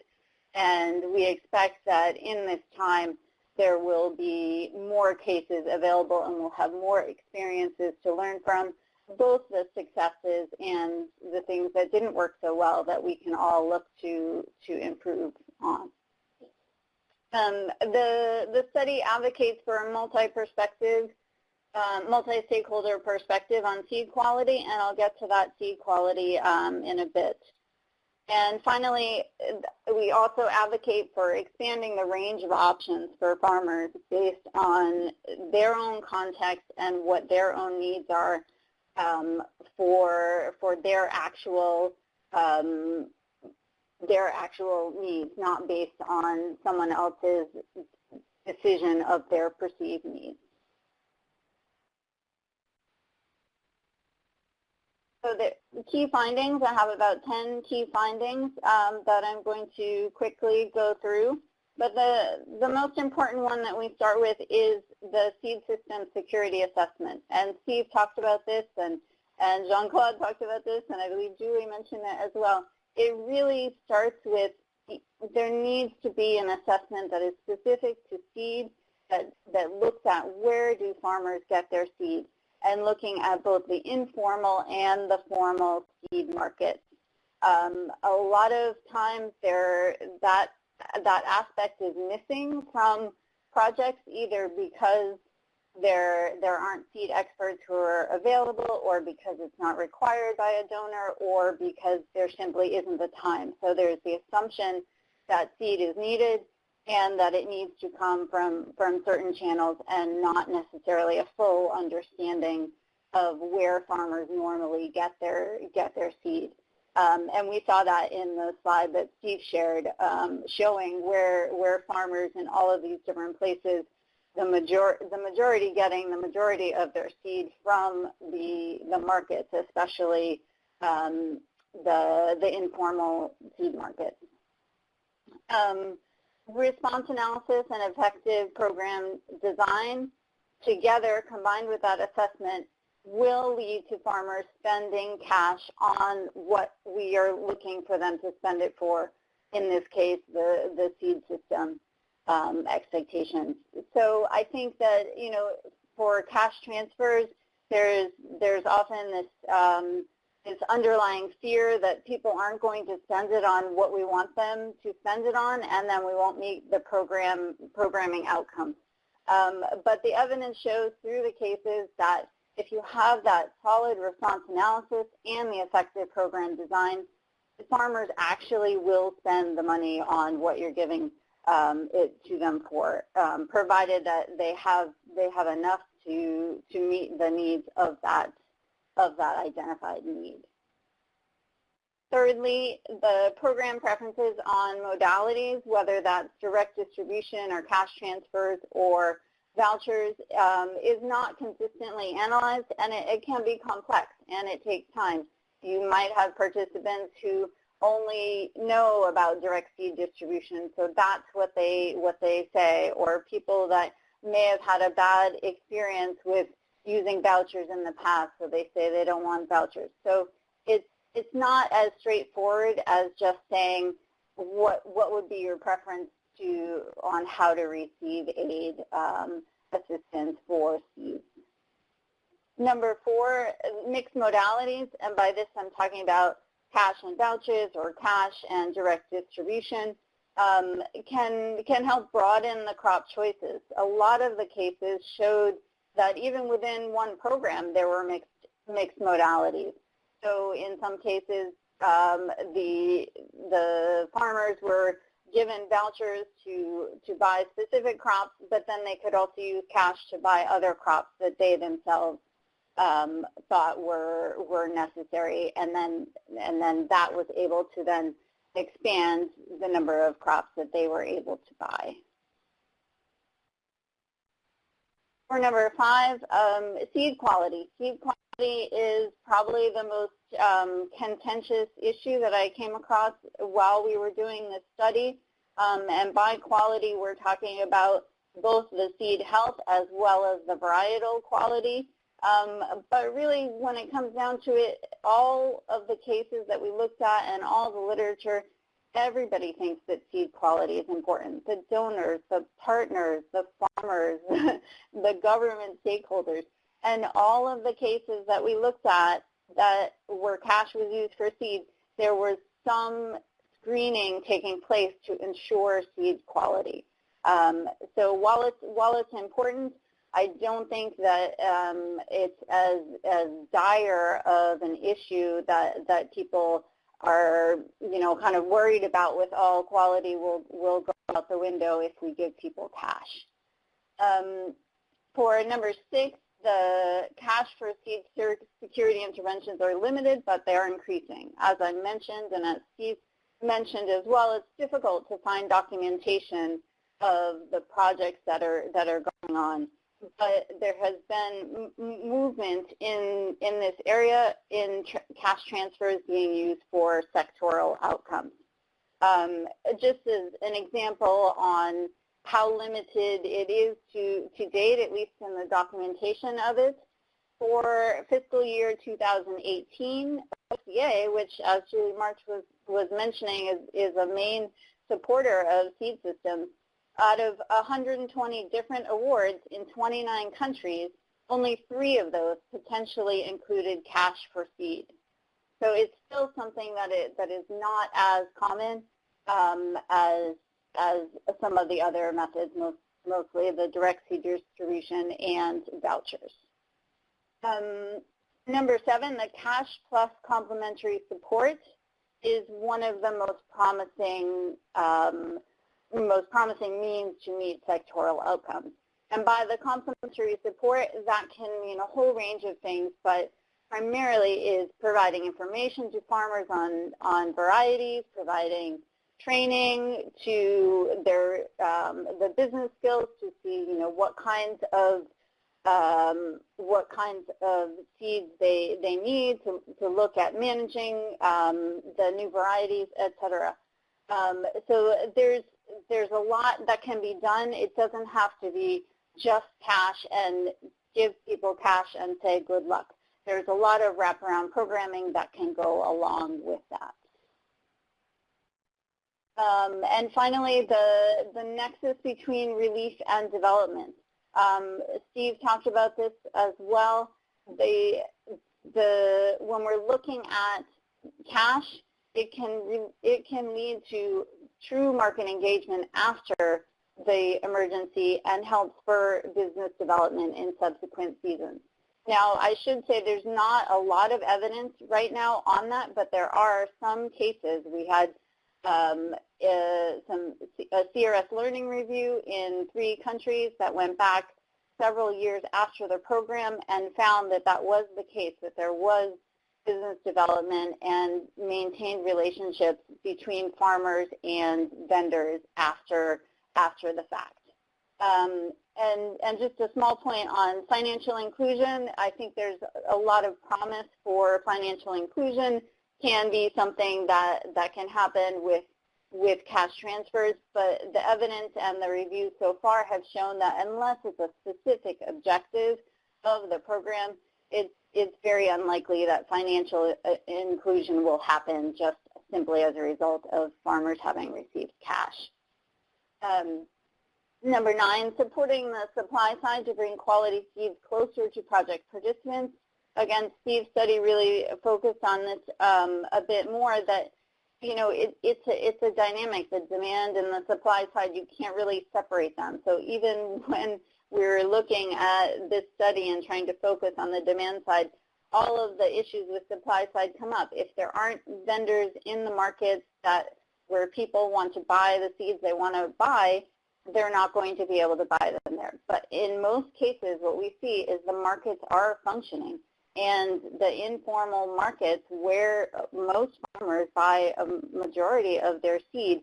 And we expect that in this time there will be more cases available and we'll have more experiences to learn from, both the successes and the things that didn't work so well that we can all look to, to improve on. Um, the, the study advocates for a multi-perspective um, multi-stakeholder perspective on seed quality, and I'll get to that seed quality um, in a bit. And finally, we also advocate for expanding the range of options for farmers based on their own context and what their own needs are um, for for their actual um, their actual needs, not based on someone else's decision of their perceived needs. So the key findings, I have about 10 key findings um, that I'm going to quickly go through. But the, the most important one that we start with is the seed system security assessment. And Steve talked about this, and, and Jean-Claude talked about this, and I believe Julie mentioned it as well. It really starts with there needs to be an assessment that is specific to seed that, that looks at where do farmers get their seeds and looking at both the informal and the formal seed markets. Um, a lot of times there, that, that aspect is missing from projects either because there, there aren't seed experts who are available or because it's not required by a donor or because there simply isn't the time. So there's the assumption that seed is needed and that it needs to come from, from certain channels and not necessarily a full understanding of where farmers normally get their, get their seed. Um, and we saw that in the slide that Steve shared, um, showing where, where farmers in all of these different places, the, major, the majority getting the majority of their seed from the, the markets, especially um, the, the informal seed markets. Um, response analysis and effective program design together combined with that assessment will lead to farmers spending cash on what we are looking for them to spend it for, in this case, the, the seed system um, expectations. So I think that, you know, for cash transfers, there's, there's often this um, this underlying fear that people aren't going to spend it on what we want them to spend it on, and then we won't meet the program programming outcomes. Um, but the evidence shows through the cases that if you have that solid response analysis and the effective program design, farmers actually will spend the money on what you're giving um, it to them for, um, provided that they have they have enough to to meet the needs of that of that identified need. Thirdly, the program preferences on modalities, whether that's direct distribution or cash transfers or vouchers, um, is not consistently analyzed and it, it can be complex and it takes time. You might have participants who only know about direct seed distribution, so that's what they what they say, or people that may have had a bad experience with using vouchers in the past, so they say they don't want vouchers. So it's it's not as straightforward as just saying what what would be your preference to on how to receive aid um, assistance for seeds. Number four, mixed modalities, and by this I'm talking about cash and vouchers or cash and direct distribution, um, can, can help broaden the crop choices. A lot of the cases showed that even within one program there were mixed, mixed modalities. So in some cases um, the, the farmers were given vouchers to, to buy specific crops, but then they could also use cash to buy other crops that they themselves um, thought were were necessary, and then and then that was able to then expand the number of crops that they were able to buy. For number five, um, seed quality. Seed quality is probably the most um, contentious issue that I came across while we were doing this study. Um, and by quality, we're talking about both the seed health as well as the varietal quality. Um, but really, when it comes down to it, all of the cases that we looked at and all the literature, everybody thinks that seed quality is important. The donors, the partners, the farmers, the government stakeholders. And all of the cases that we looked at that where cash was used for seed, there was some screening taking place to ensure seed quality. Um, so while it's, while it's important, I don't think that um, it's as, as dire of an issue that, that people are, you know, kind of worried about with all quality will, will go out the window if we give people cash. Um, for number six, the cash for seed security interventions are limited, but they are increasing. As I mentioned, and as Steve mentioned as well, it's difficult to find documentation of the projects that are that are going on but there has been movement in, in this area in tr cash transfers being used for sectoral outcomes. Um, just as an example on how limited it is to, to date, at least in the documentation of it, for fiscal year 2018, OFDA, which as Julie March was, was mentioning is, is a main supporter of seed systems, out of 120 different awards in 29 countries, only three of those potentially included cash for seed. So it's still something that, it, that is not as common um, as, as some of the other methods, most, mostly the direct seed distribution and vouchers. Um, number seven, the cash plus complementary support is one of the most promising um, most promising means to meet sectoral outcomes. And by the complementary support, that can mean a whole range of things, but primarily is providing information to farmers on, on varieties, providing training to their um, the business skills to see you know what kinds of um, what kinds of seeds they they need to to look at managing um, the new varieties, etc. Um, so there's there's a lot that can be done. It doesn't have to be just cash and give people cash and say good luck. There's a lot of wraparound programming that can go along with that. Um, and finally, the, the nexus between relief and development. Um, Steve talked about this as well. The, the when we're looking at cash, it can it can lead to true market engagement after the emergency and help spur business development in subsequent seasons. Now, I should say there's not a lot of evidence right now on that, but there are some cases. We had um, uh, some a CRS learning review in three countries that went back several years after the program and found that that was the case, that there was business development and maintained relationships between farmers and vendors after after the fact. Um, and, and just a small point on financial inclusion, I think there's a lot of promise for financial inclusion can be something that, that can happen with, with cash transfers, but the evidence and the reviews so far have shown that unless it's a specific objective of the program, it's, it's very unlikely that financial uh, inclusion will happen just simply as a result of farmers having received cash. Um, Number nine, supporting the supply side to bring quality seeds closer to project participants. Again, Steve's study really focused on this um, a bit more that, you know, it, it's, a, it's a dynamic, the demand and the supply side, you can't really separate them. So even when we're looking at this study and trying to focus on the demand side, all of the issues with supply side come up. If there aren't vendors in the markets that where people want to buy the seeds they want to buy, they're not going to be able to buy them there. But in most cases, what we see is the markets are functioning. And the informal markets where most farmers buy a majority of their seed,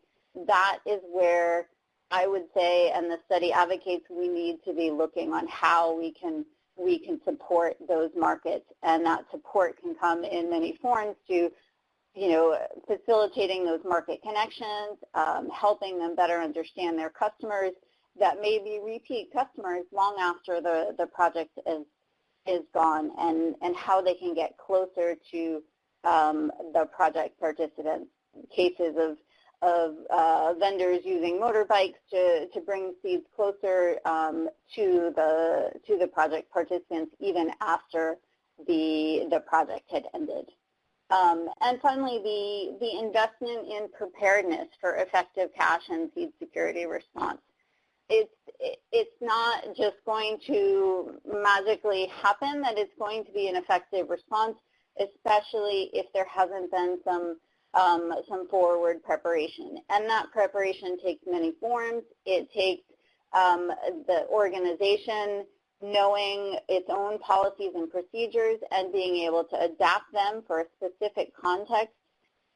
that is where I would say, and the study advocates, we need to be looking on how we can we can support those markets, and that support can come in many forms to you know, facilitating those market connections, um, helping them better understand their customers that may be repeat customers long after the, the project is, is gone and, and how they can get closer to um, the project participants. Cases of, of uh, vendors using motorbikes to, to bring seeds closer um, to, the, to the project participants even after the, the project had ended. Um, and finally, the, the investment in preparedness for effective cash and seed security response. It's, it's not just going to magically happen that it's going to be an effective response, especially if there hasn't been some, um, some forward preparation. And that preparation takes many forms. It takes um, the organization knowing its own policies and procedures and being able to adapt them for a specific context.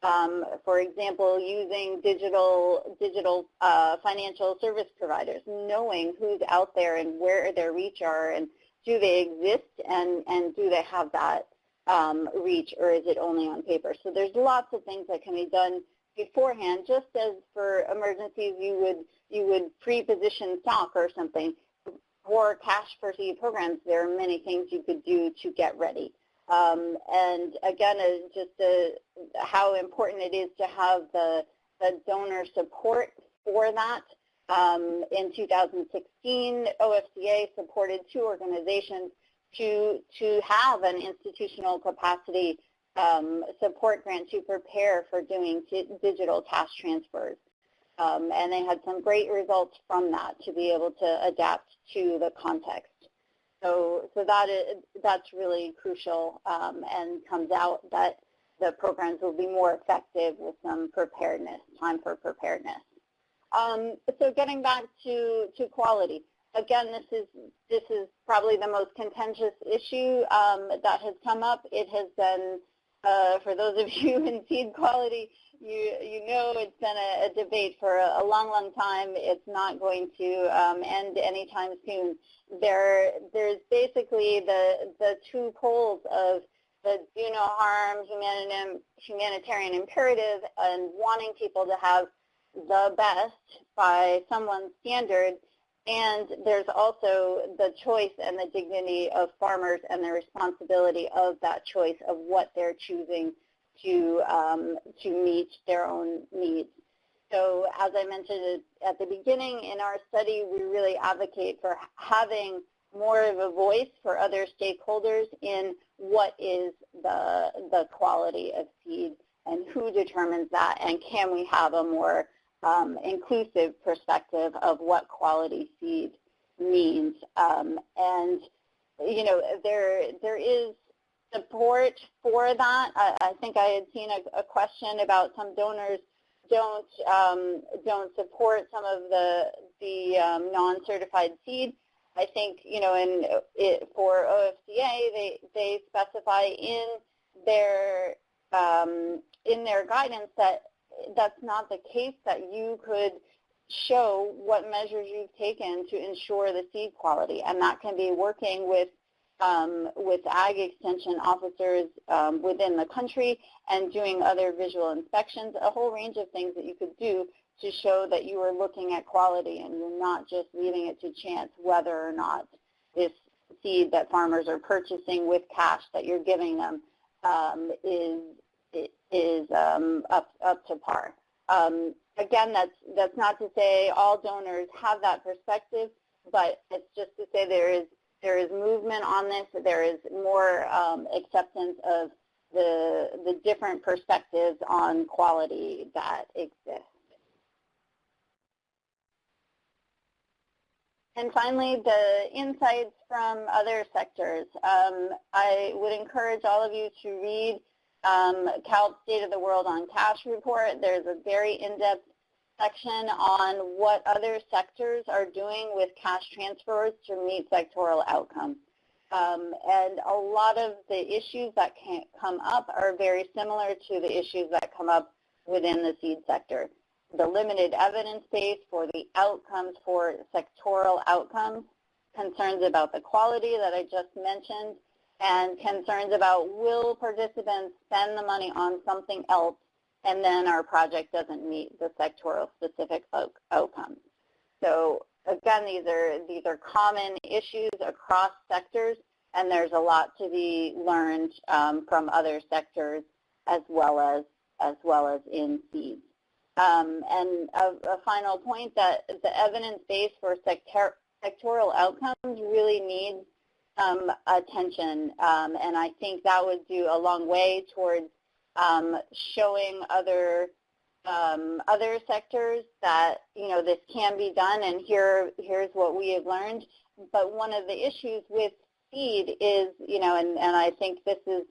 Um, for example, using digital digital uh, financial service providers, knowing who's out there and where their reach are, and do they exist, and and do they have that um, reach, or is it only on paper? So there's lots of things that can be done beforehand, just as for emergencies you would you would pre-position stock or something for cash for seed programs, there are many things you could do to get ready. Um, and again, uh, just uh, how important it is to have the, the donor support for that. Um, in 2016, OFDA supported two organizations to, to have an institutional capacity um, support grant to prepare for doing digital cash transfers. Um, and they had some great results from that to be able to adapt to the context. So, so that is, that's really crucial um, and comes out that the programs will be more effective with some preparedness, time for preparedness. Um, so getting back to, to quality. Again, this is, this is probably the most contentious issue um, that has come up. It has been, uh, for those of you in seed quality, you you know it's been a, a debate for a, a, long, long time. It's not going to um, end anytime soon. There, there's basically the the two poles of the do no harm humanitarian, humanitarian imperative and wanting people to have the best by someone's standard. And there's also the choice and the dignity of farmers and the responsibility of that choice of what they're choosing to, um, to meet their own needs. So as I mentioned at the beginning, in our study, we really advocate for having more of a voice for other stakeholders in what is the, the quality of seed and who determines that and can we have a more um, inclusive perspective of what quality seed means. Um, and, you know, there, there is support for that. I, I think I had seen a, a, question about some donors don't um, don't support some of the the um, non-certified seed. I think you know, in it, for OFDA, they they specify in their um, in their guidance that that's not the case. That you could show what measures you've taken to ensure the seed quality, and that can be working with um, with ag extension officers um, within the country and doing other visual inspections, a whole range of things that you could do to show that you are looking at quality and you're not just leaving it to chance whether or not this seed that farmers are purchasing with cash that you're giving them um, is is um, up up to par. Um, again, that's that's not to say all donors have that perspective, but it's just to say there is there is movement on this. There is more um, acceptance of the, the different perspectives on quality that exist. And finally, the insights from other sectors. Um, I would encourage all of you to read um, CaLP's State of the World on Cash report. There's a very in-depth section on what other sectors are doing with cash transfers to meet sectoral outcomes. Um, and a lot of the issues that can come up are very similar to the issues that come up within the seed sector. The limited evidence base for the outcomes for sectoral outcomes, concerns about the quality that I just mentioned, and concerns about will participants spend the money on something else and then our project doesn't meet the sectoral specific outcomes. So again, these are, these are common issues across sectors, and there's a lot to be learned um, from other sectors as well as, as well as in seeds. Um, and a, a, final point that the evidence base for sector, sectoral outcomes really needs um, attention, um, and I think that would do a long way towards um, showing other um, other sectors that you know this can be done, and here here's what we have learned. But one of the issues with seed is you know, and, and I think this is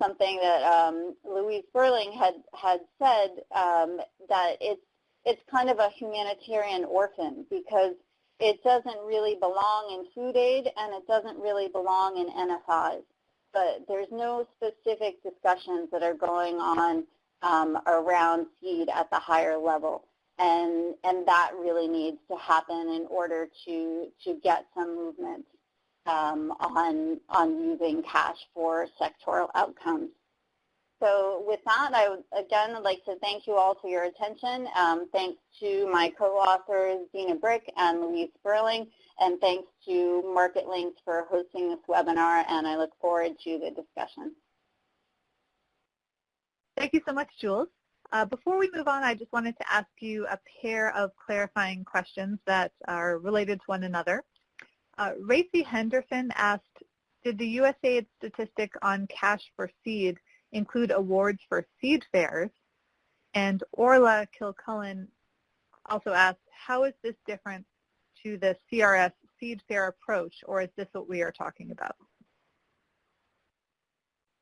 something that um, Louise Sperling had had said um, that it's it's kind of a humanitarian orphan because it doesn't really belong in food aid and it doesn't really belong in NFIs but there's no specific discussions that are going on um, around seed at the higher level. And, and that really needs to happen in order to, to get some movement um, on, on using cash for sectoral outcomes. So with that, I would again would like to thank you all for your attention. Um, thanks to my co-authors, Dina Brick and Louise Sperling and thanks to Marketlinks for hosting this webinar, and I look forward to the discussion. Thank you so much, Jules. Uh, before we move on, I just wanted to ask you a pair of clarifying questions that are related to one another. Uh, Racy Henderson asked, did the USAID statistic on cash for seed include awards for seed fairs? And Orla Kilcullen also asked, how is this different to the CRS seed fair approach, or is this what we are talking about?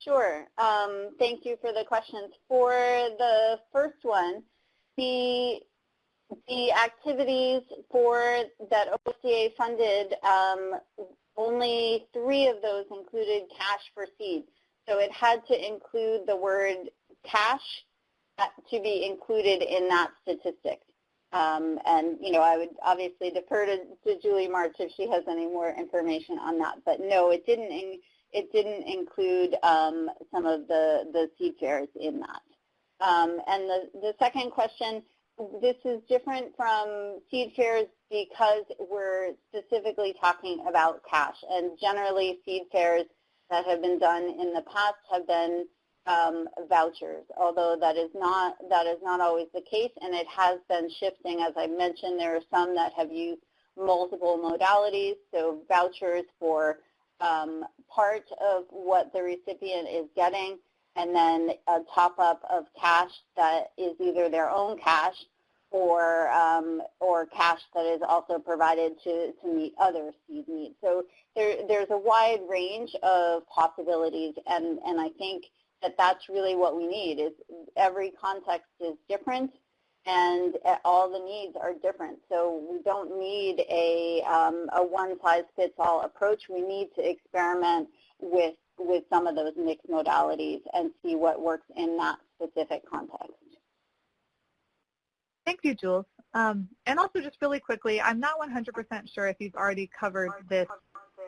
Sure. Um, thank you for the questions. For the first one, the the activities for that OFDA funded, um, only three of those included cash for seed. So it had to include the word cash to be included in that statistic. Um, and, you know, I would obviously defer to, to Julie March if she has any more information on that. But no, it didn't, in, it didn't include um, some of the, the seed fairs in that. Um, and the, the second question, this is different from seed fairs because we're specifically talking about cash. And generally seed fairs that have been done in the past have been um, vouchers, although that is not that is not always the case, and it has been shifting. As I mentioned, there are some that have used multiple modalities, so vouchers for um, part of what the recipient is getting and then a top-up of cash that is either their own cash or um, or cash that is also provided to, to meet other seed needs. So there, there's a wide range of possibilities, and, and I think that that's really what we need is every context is different and all the needs are different. So we don't need a, um, a one-size-fits-all approach. We need to experiment with, with some of those mixed modalities and see what works in that specific context. Thank you, Jules. Um, and also just really quickly, I'm not 100% sure if you've already covered this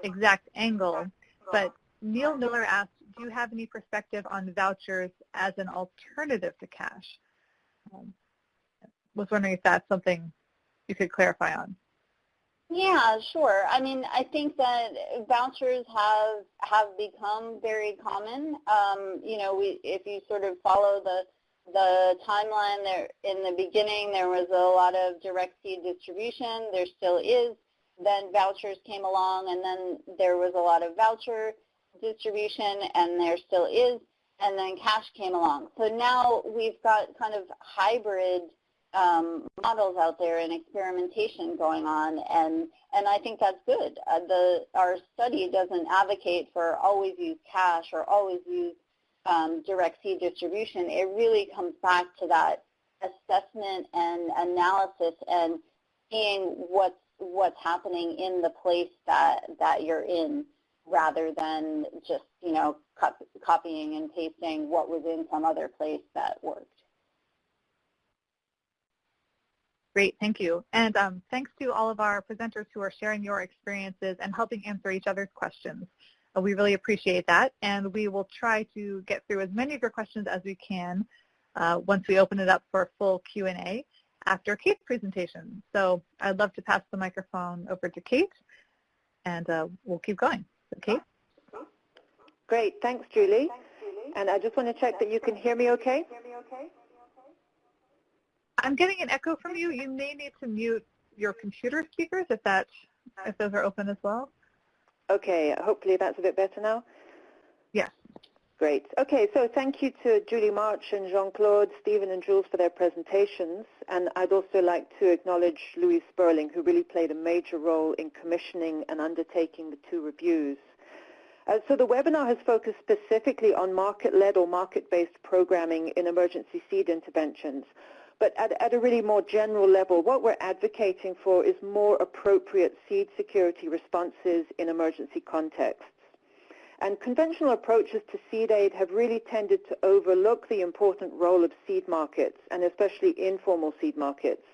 exact angle, but Neil Miller asked, do you have any perspective on vouchers as an alternative to cash? Um, was wondering if that's something you could clarify on. Yeah, sure. I mean, I think that vouchers have have become very common. Um, you know, we if you sort of follow the the timeline there in the beginning, there was a lot of direct seed distribution. There still is. Then vouchers came along, and then there was a lot of voucher distribution, and there still is. And then cash came along. So now we've got kind of hybrid um, models out there and experimentation going on, and and I think that's good. Uh, the our study doesn't advocate for always use cash or always use um, direct seed distribution. It really comes back to that assessment and analysis and seeing what's what's happening in the place that that you're in, rather than just you know copying and pasting what was in some other place that worked. Great, thank you. And um, thanks to all of our presenters who are sharing your experiences and helping answer each other's questions. Uh, we really appreciate that, and we will try to get through as many of your questions as we can uh, once we open it up for a full Q&A after Kate's presentation. So I'd love to pass the microphone over to Kate, and uh, we'll keep going. So Kate? Great, thanks Julie. And I just want to check that you can hear me okay? I'm getting an echo from you. You may need to mute your computer speakers if that if those are open as well. Okay, hopefully that's a bit better now. Yes. Great. Okay, so thank you to Julie March and Jean-Claude, Stephen and Jules for their presentations. And I'd also like to acknowledge Louise Sperling, who really played a major role in commissioning and undertaking the two reviews. Uh, so the webinar has focused specifically on market-led or market-based programming in emergency seed interventions. But at, at, a really more general level, what we're advocating for is more appropriate seed security responses in emergency contexts. And conventional approaches to seed aid have really tended to overlook the important role of seed markets, and especially informal seed markets.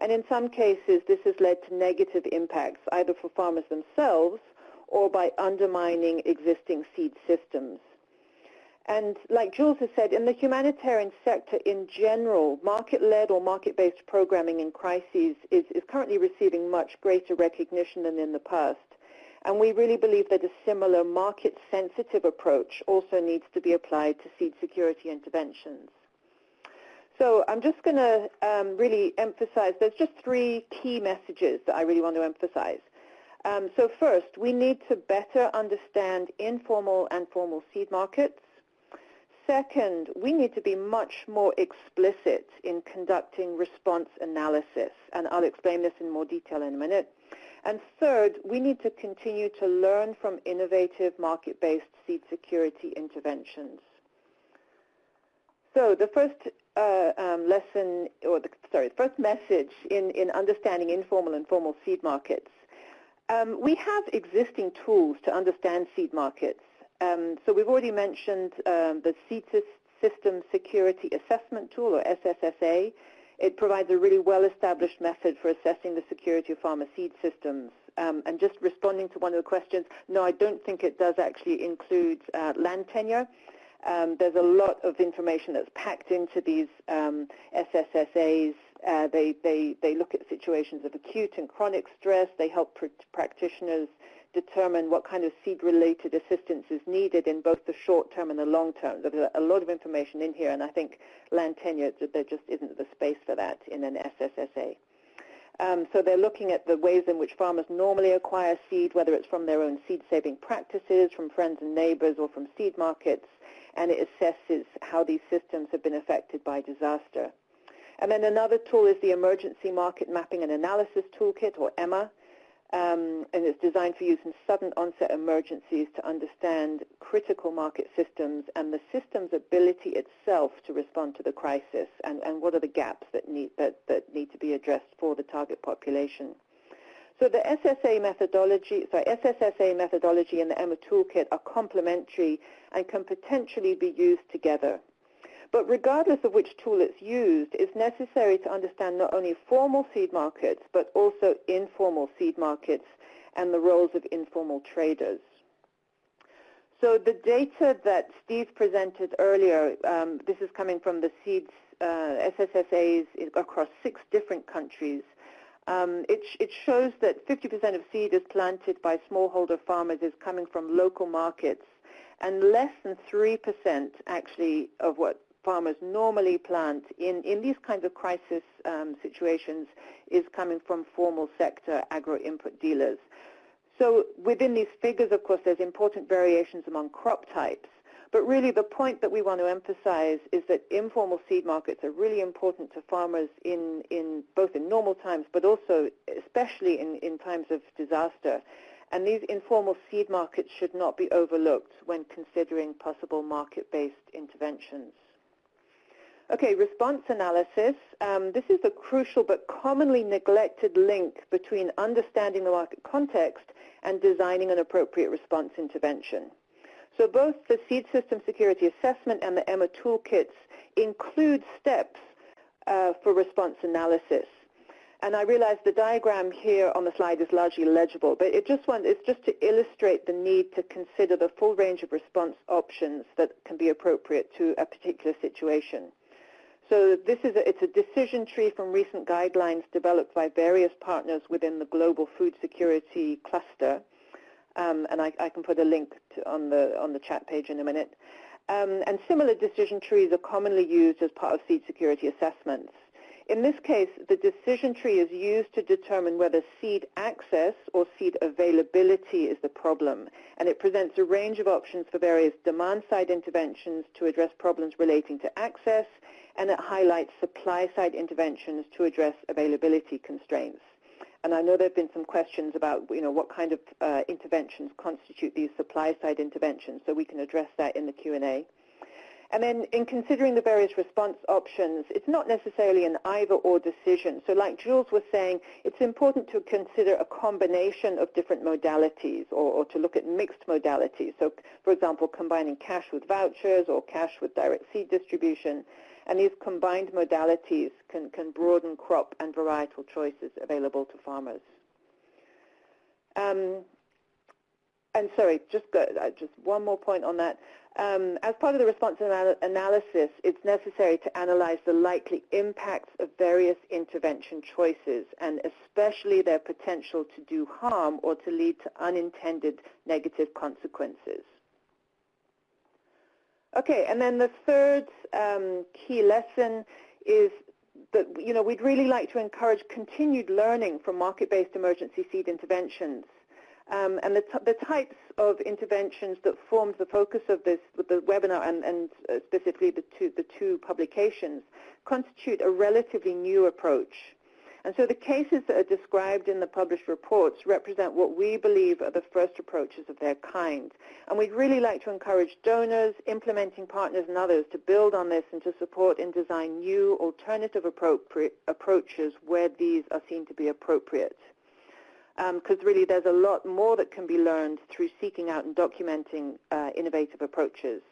And in some cases, this has led to negative impacts, either for farmers themselves or by undermining existing seed systems. And like Jules has said, in the humanitarian sector in general, market-led or market-based programming in crises is, is currently receiving much greater recognition than in the past. And we really believe that a similar market-sensitive approach also needs to be applied to seed security interventions. So I'm just going to um, really emphasize, there's just three key messages that I really want to emphasize. Um, so first, we need to better understand informal and formal seed markets. Second, we need to be much more explicit in conducting response analysis, and I'll explain this in more detail in a minute. And third, we need to continue to learn from innovative market-based seed security interventions. So the first uh, um, lesson, or the, sorry, the first message in, in understanding informal and formal seed markets. Um, we have existing tools to understand seed markets. Um, so we've already mentioned um, the Seed System Security Assessment Tool, or SSSA. It provides a really well-established method for assessing the security of farmer seed systems. Um, and just responding to one of the questions, no, I don't think it does actually include uh, land tenure. Um, there's a lot of information that's packed into these um, SSSAs. Uh, they, they, they look at situations of acute and chronic stress. They help pr practitioners determine what kind of seed-related assistance is needed in both the short term and the long term. There's a lot of information in here, and I think land tenure, there just isn't the space for that in an SSSA. Um, so they're looking at the ways in which farmers normally acquire seed, whether it's from their own seed-saving practices, from friends and neighbors, or from seed markets, and it assesses how these systems have been affected by disaster. And then another tool is the Emergency Market Mapping and Analysis Toolkit, or EMMA, um, and it's designed for use in sudden onset emergencies to understand critical market systems and the system's ability itself to respond to the crisis and, and what are the gaps that need, that, that need to be addressed for the target population. So the SSA methodology, sorry, SSSA methodology and the EMMA toolkit are complementary and can potentially be used together. But regardless of which tool it's used, it's necessary to understand not only formal seed markets, but also informal seed markets and the roles of informal traders. So the data that Steve presented earlier, um, this is coming from the seeds uh, SSSAs across six different countries. Um, it, it, shows that 50% of seed is planted by smallholder farmers is coming from local markets, and less than 3% actually of what farmers normally plant in, in these kinds of crisis um, situations is coming from formal sector agro-input dealers. So within these figures, of course, there's important variations among crop types. But really the point that we want to emphasize is that informal seed markets are really important to farmers in, in both in normal times, but also especially in, in times of disaster. And these informal seed markets should not be overlooked when considering possible market-based interventions. Okay, response analysis. Um, this is a crucial but commonly neglected link between understanding the market context and designing an appropriate response intervention. So both the Seed System Security Assessment and the EMMA toolkits include steps uh, for response analysis. And I realize the diagram here on the slide is largely legible, but it just want, it's just to illustrate the need to consider the full range of response options that can be appropriate to a particular situation. So this is a, it's a decision tree from recent guidelines developed by various partners within the global food security cluster. Um, and I, I, can put a link to, on the on the chat page in a minute. Um, and similar decision trees are commonly used as part of seed security assessments. In this case, the decision tree is used to determine whether seed access or seed availability is the problem, and it presents a range of options for various demand-side interventions to address problems relating to access, and it highlights supply-side interventions to address availability constraints. And I know there have been some questions about, you know, what kind of uh, interventions constitute these supply-side interventions, so we can address that in the Q&A. And then in considering the various response options, it's not necessarily an either-or decision. So like Jules was saying, it's important to consider a combination of different modalities or, or, to look at mixed modalities. So for example, combining cash with vouchers or cash with direct seed distribution. And these combined modalities can, can broaden crop and varietal choices available to farmers. Um, and sorry, just, go, uh, just one more point on that. Um, as part of the response anal analysis, it's necessary to analyze the likely impacts of various intervention choices and especially their potential to do harm or to lead to unintended negative consequences. Okay, and then the third um, key lesson is that you know we'd really like to encourage continued learning from market-based emergency seed interventions. Um, and the, the, types of interventions that formed the focus of this the webinar and, and uh, specifically the two, the two publications constitute a relatively new approach. And so the cases that are described in the published reports represent what we believe are the first approaches of their kind. And we'd really like to encourage donors, implementing partners, and others to build on this and to support and design new alternative approaches where these are seen to be appropriate. Because um, really there's a lot more that can be learned through seeking out and documenting uh, innovative approaches.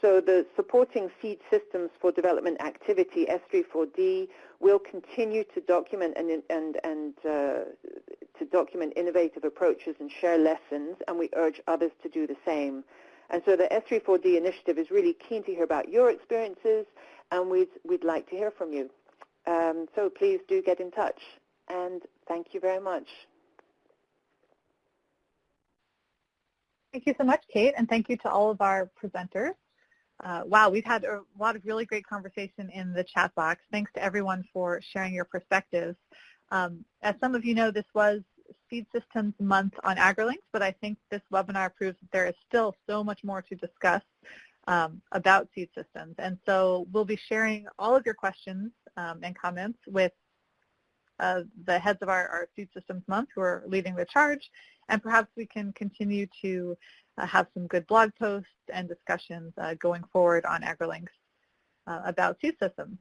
So the supporting seed systems for development activity, S3-4D, will continue to document and, and, and uh, to document innovative approaches and share lessons, and we urge others to do the same. And so the S3-4D initiative is really keen to hear about your experiences, and we'd, we'd like to hear from you. Um, so please do get in touch, and thank you very much. Thank you so much, Kate, and thank you to all of our presenters. Uh, wow, we've had a lot of really great conversation in the chat box. Thanks to everyone for sharing your perspectives. Um, as some of you know, this was Seed Systems Month on AgriLinks, but I think this webinar proves that there is still so much more to discuss um, about seed systems. And so we'll be sharing all of your questions um, and comments with uh, the heads of our, our, Seed Systems Month who are leading the charge, and perhaps we can continue to have some good blog posts and discussions uh, going forward on AgriLinks uh, about seed systems.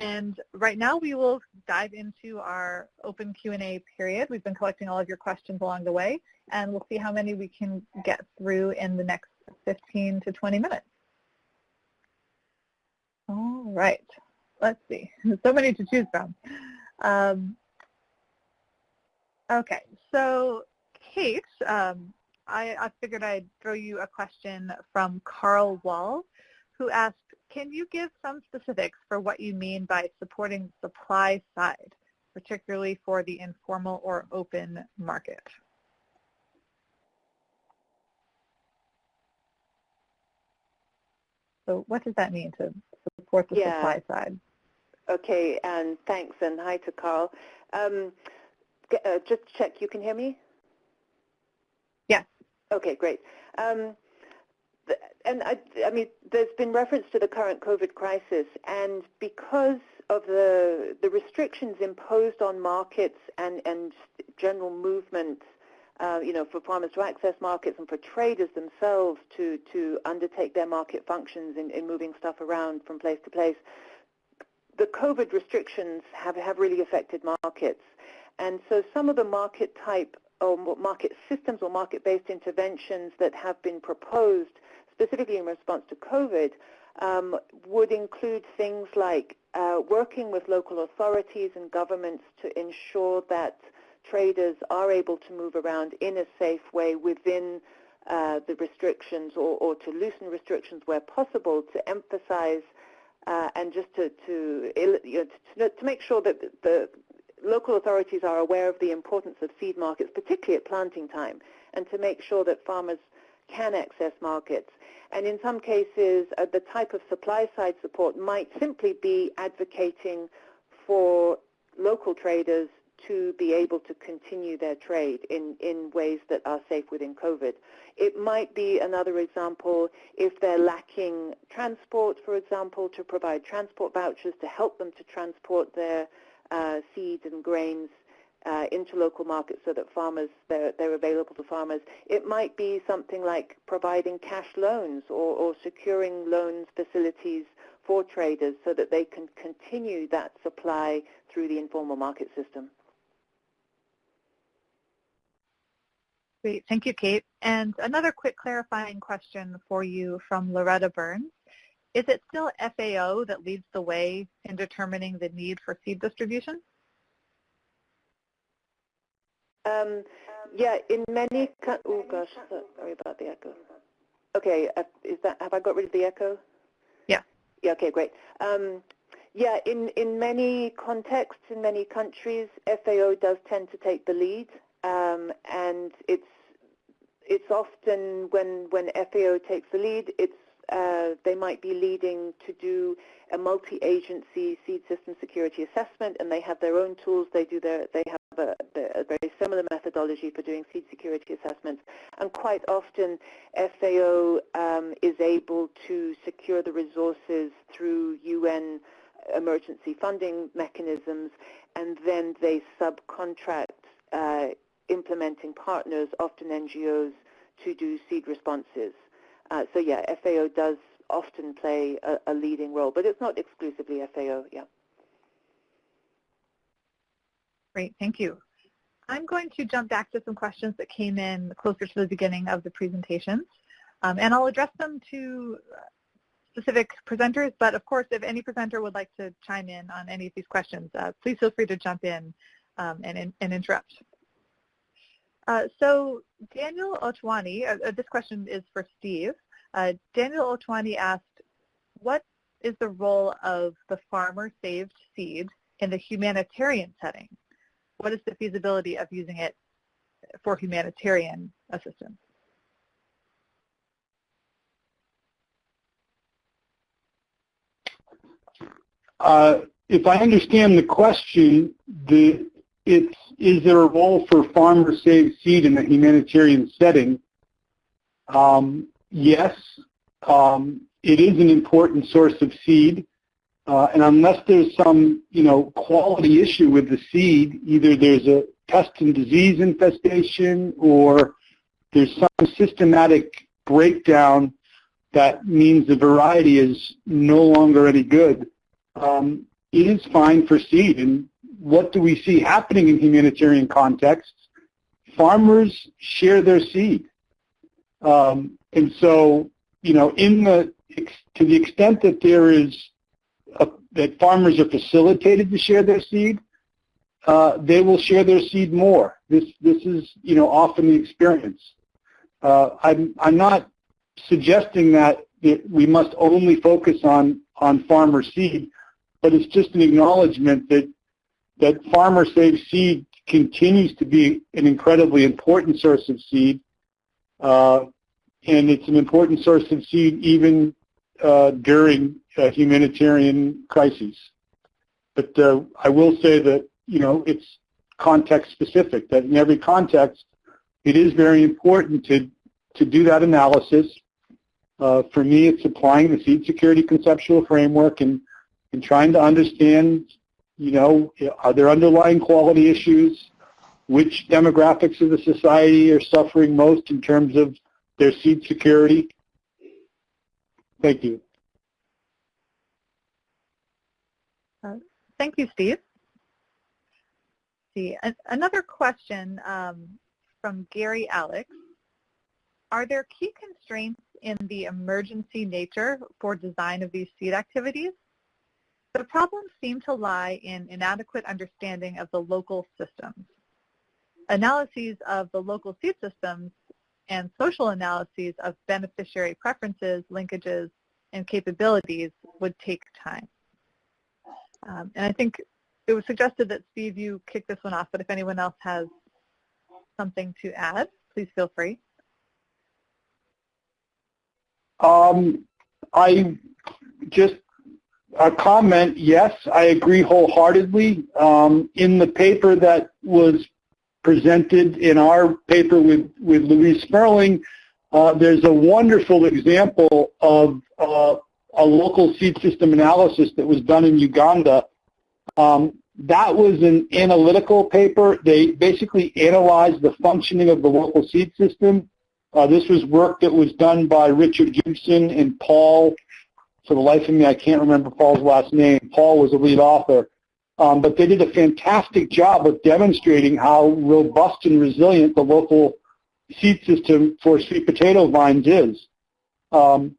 And right now we will dive into our open Q&A period. We've been collecting all of your questions along the way, and we'll see how many we can get through in the next 15 to 20 minutes. All right, let's see. so many to choose from. Um, okay, so Kate, um, I, I figured I'd throw you a question from Carl Wall, who asked, can you give some specifics for what you mean by supporting the supply side, particularly for the informal or open market? So what does that mean to support the yeah. supply side? Okay, and thanks, and hi to Carl. Um, uh, just check, you can hear me? Okay, great. Um, and I, I, mean, there's been reference to the current COVID crisis, and because of the the restrictions imposed on markets and and general movement, uh, you know, for farmers to access markets and for traders themselves to to undertake their market functions in, in moving stuff around from place to place, the COVID restrictions have have really affected markets, and so some of the market type or market systems or market-based interventions that have been proposed specifically in response to COVID, um, would include things like uh, working with local authorities and governments to ensure that traders are able to move around in a safe way within uh, the restrictions or, or, to loosen restrictions where possible to emphasize uh, and just to, to, you know, to, to, make sure that the local authorities are aware of the importance of seed markets, particularly at planting time, and to make sure that farmers can access markets. And in some cases, uh, the type of supply-side support might simply be advocating for local traders to be able to continue their trade in, in ways that are safe within COVID. It might be another example if they're lacking transport, for example, to provide transport vouchers to help them to transport their uh, seeds and grains uh, into local markets so that farmers they're, they're available to farmers. It might be something like providing cash loans or, or securing loans facilities for traders so that they can continue that supply through the informal market system. Great, thank you, Kate. And another quick clarifying question for you from Loretta Burns. Is it still FAO that leads the way in determining the need for seed distribution? Um, yeah, in many, oh gosh, sorry about the echo. Okay, uh, is that, have I got rid of the echo? Yeah. Yeah, okay, great. Um, yeah, in, in many contexts, in many countries, FAO does tend to take the lead, um, and it's it's often when when FAO takes the lead, it's uh, they might be leading to do a multi-agency seed system security assessment, and they have their own tools. They do their they have a, a, very similar methodology for doing seed security assessments. And quite often, FAO um, is able to secure the resources through UN emergency funding mechanisms, and then they subcontract uh, implementing partners, often NGOs, to do seed responses. Uh, so yeah, FAO does often play a, a leading role, but it's not exclusively FAO, yeah. Great, thank you. I'm going to jump back to some questions that came in closer to the beginning of the presentations, um, and I'll address them to specific presenters, but of course, if any presenter would like to chime in on any of these questions, uh, please feel free to jump in um, and, and, interrupt. Uh, so Daniel Otwani, uh, uh, this question is for Steve. Daniel Otwani asked, what is the role of the farmer saved seed in the humanitarian setting? what is the feasibility of using it for humanitarian assistance? Uh, if I understand the question, the it's, is there a role for farmer saved seed in a humanitarian setting? Um, yes, um, it is an important source of seed. Uh, and unless there's some, you know, quality issue with the seed, either there's a pest and disease infestation or there's some systematic breakdown that means the variety is no longer any good, um, it is fine for seed. And what do we see happening in humanitarian contexts? Farmers share their seed. Um, and so, you know, in the to the extent that there is a, that farmers are facilitated to share their seed, uh, they will share their seed more. This this is you know often the experience. Uh, I'm I'm not suggesting that we must only focus on on farmer seed, but it's just an acknowledgement that that farmer saved seed continues to be an incredibly important source of seed, uh, and it's an important source of seed even uh, during humanitarian crises. But uh, I will say that you know it's context specific. That in every context, it is very important to to do that analysis. Uh, for me, it's applying the seed security conceptual framework and and trying to understand, you know, are there underlying quality issues? Which demographics of the society are suffering most in terms of their seed security? Thank you. Uh, thank you, Steve. See, another question um, from Gary Alex. Are there key constraints in the emergency nature for design of these seed activities? The problems seem to lie in inadequate understanding of the local systems. Analyses of the local seed systems and social analyses of beneficiary preferences, linkages, and capabilities would take time. Um, and I think it was suggested that Steve, you kick this one off, but if anyone else has something to add, please feel free. Um, I just a comment, yes, I agree wholeheartedly. Um, in the paper that was presented in our paper with, with Louise Sperling, uh, there's a wonderful example of uh, a local seed system analysis that was done in Uganda. Um, that was an analytical paper. They basically analyzed the functioning of the local seed system. Uh, this was work that was done by Richard Gibson and Paul. For the life of me, I can't remember Paul's last name. Paul was the lead author. Um, but they did a fantastic job of demonstrating how robust and resilient the local seed system for sweet potato vines is. Um,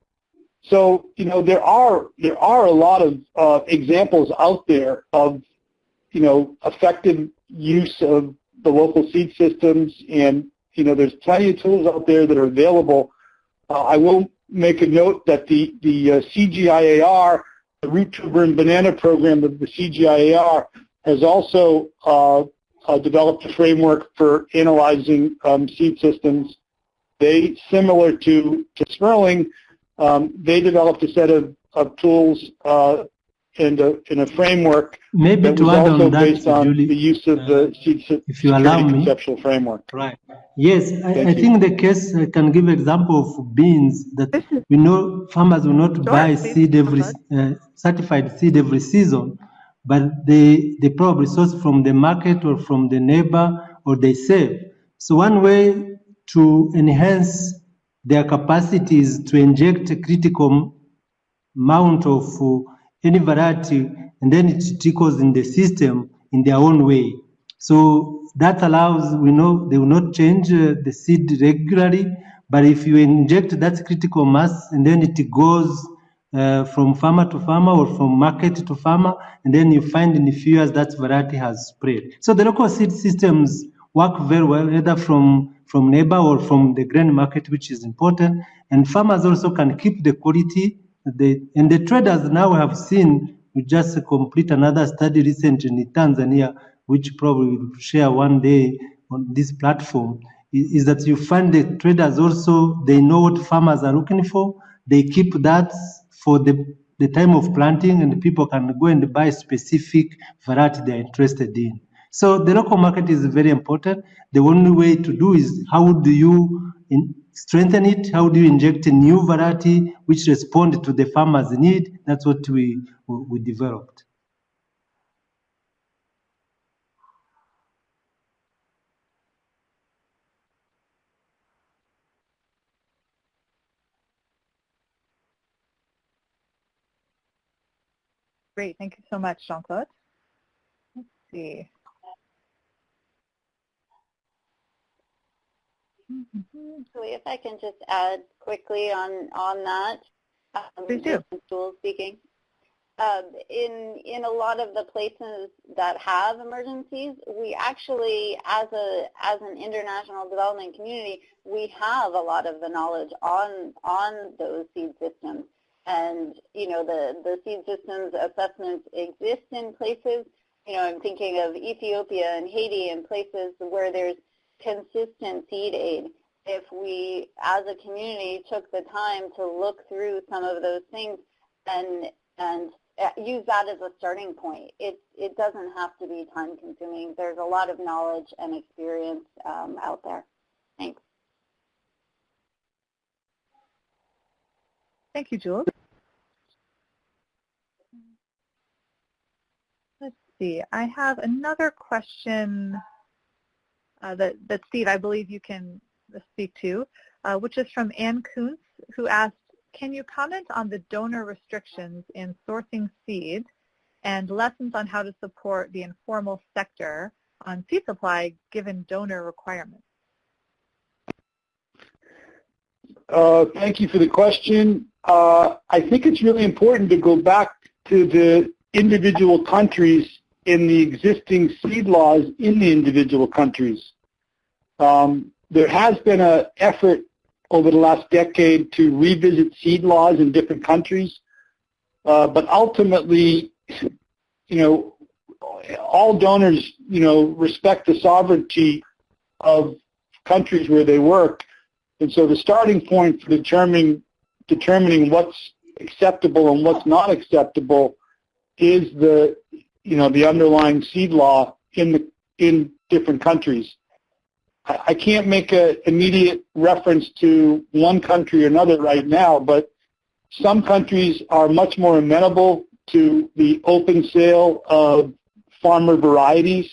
so you know there are there are a lot of uh, examples out there of you know effective use of the local seed systems, and you know there's plenty of tools out there that are available. Uh, I will make a note that the the uh, CGIAR, the root tuber and banana program of the CGIAR, has also uh, uh, developed a framework for analyzing um, seed systems. They, similar to, to Sperling, um, they developed a set of, of tools uh, and, a, and a framework Maybe that was also on that, based on Julie, the use of the seed uh, if you allow me. conceptual framework. Right. Yes, I, I think the case I can give example of beans that we know farmers will not buy seed every uh, certified seed every season, but they they probably source from the market or from the neighbor or they save. So one way to enhance their capacities to inject a critical amount of uh, any variety and then it trickles in the system in their own way. So that allows, we know they will not change uh, the seed regularly, but if you inject that critical mass and then it goes uh, from farmer to farmer or from market to farmer, and then you find in a few years that variety has spread. So the local seed systems work very well, either from, from neighbor or from the grain market, which is important. And farmers also can keep the quality. The, and the traders now have seen, we just complete another study recently in Tanzania, which probably will share one day on this platform, is, is that you find the traders also, they know what farmers are looking for. They keep that for the, the time of planting and people can go and buy specific variety they're interested in. So the local market is very important. The only way to do is how do you in, strengthen it? How do you inject a new variety which respond to the farmer's need? That's what we, we developed. Great. Thank you so much, Jean-Claude. Let's see. So if I can just add quickly on, on that. Um, Please do. Speaking. Um, in, in a lot of the places that have emergencies, we actually, as, a, as an international development community, we have a lot of the knowledge on, on those seed systems. And, you know, the, the seed systems assessments exist in places, you know, I'm thinking of Ethiopia and Haiti and places where there's consistent seed aid. If we, as a community, took the time to look through some of those things and, and uh, use that as a starting point. It, it doesn't have to be time consuming. There's a lot of knowledge and experience um, out there. Thanks. Thank you, Jules. Let's see. I have another question that, that Steve, I believe you can speak to, uh, which is from Ann Kuntz, who asked, can you comment on the donor restrictions in sourcing seed and lessons on how to support the informal sector on seed supply given donor requirements? Uh, thank you for the question. Uh, I think it's really important to go back to the individual countries in the existing seed laws in the individual countries. Um, there has been an effort over the last decade to revisit seed laws in different countries, uh, but ultimately, you know, all donors, you know, respect the sovereignty of countries where they work, and so the starting point for determining determining what's acceptable and what's not acceptable is the you know the underlying seed law in the in different countries. I, I can't make an immediate reference to one country or another right now, but some countries are much more amenable to the open sale of farmer varieties.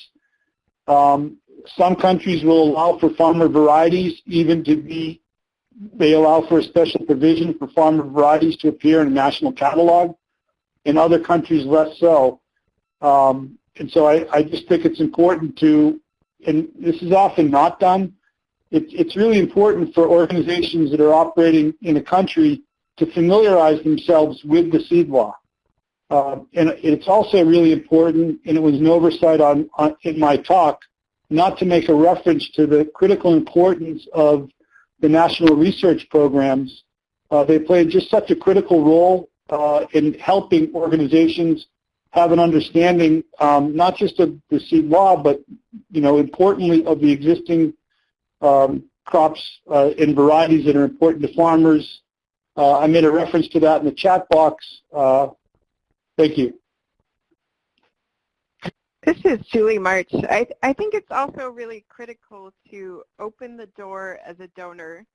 Um, some countries will allow for farmer varieties even to be, they allow for a special provision for farmer varieties to appear in a national catalog. In other countries, less so. Um, and so I, I just think it's important to, and this is often not done, it, it's really important for organizations that are operating in a country to familiarize themselves with the seed law. Uh, and it's also really important, and it was an oversight on, on, in my talk, not to make a reference to the critical importance of the national research programs. Uh, they play just such a critical role uh, in helping organizations have an understanding um, not just of the seed law, but you know, importantly, of the existing um, crops uh, and varieties that are important to farmers. Uh, I made a reference to that in the chat box. Uh, thank you. This is Julie March. I, I think it's also really critical to open the door as a donor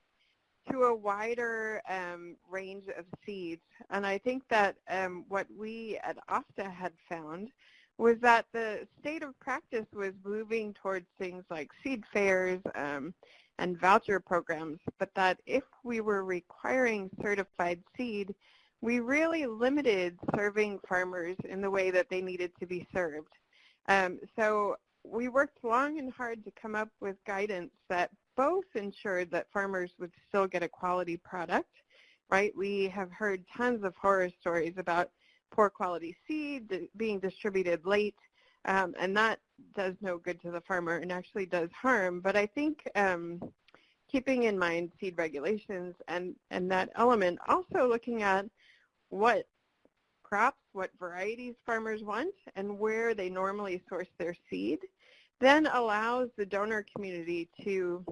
to a wider um, range of seeds. And I think that um, what we at OFDA had found was that the state of practice was moving towards things like seed fairs um, and voucher programs, but that if we were requiring certified seed, we really limited serving farmers in the way that they needed to be served. Um, so we worked long and hard to come up with guidance that both ensured that farmers would still get a quality product, right? We have heard tons of horror stories about poor quality seed being distributed late, um, and that does no good to the farmer and actually does harm. But I think um, keeping in mind seed regulations and, and that element, also looking at what crops, what varieties farmers want, and where they normally source their seed, then allows the donor community to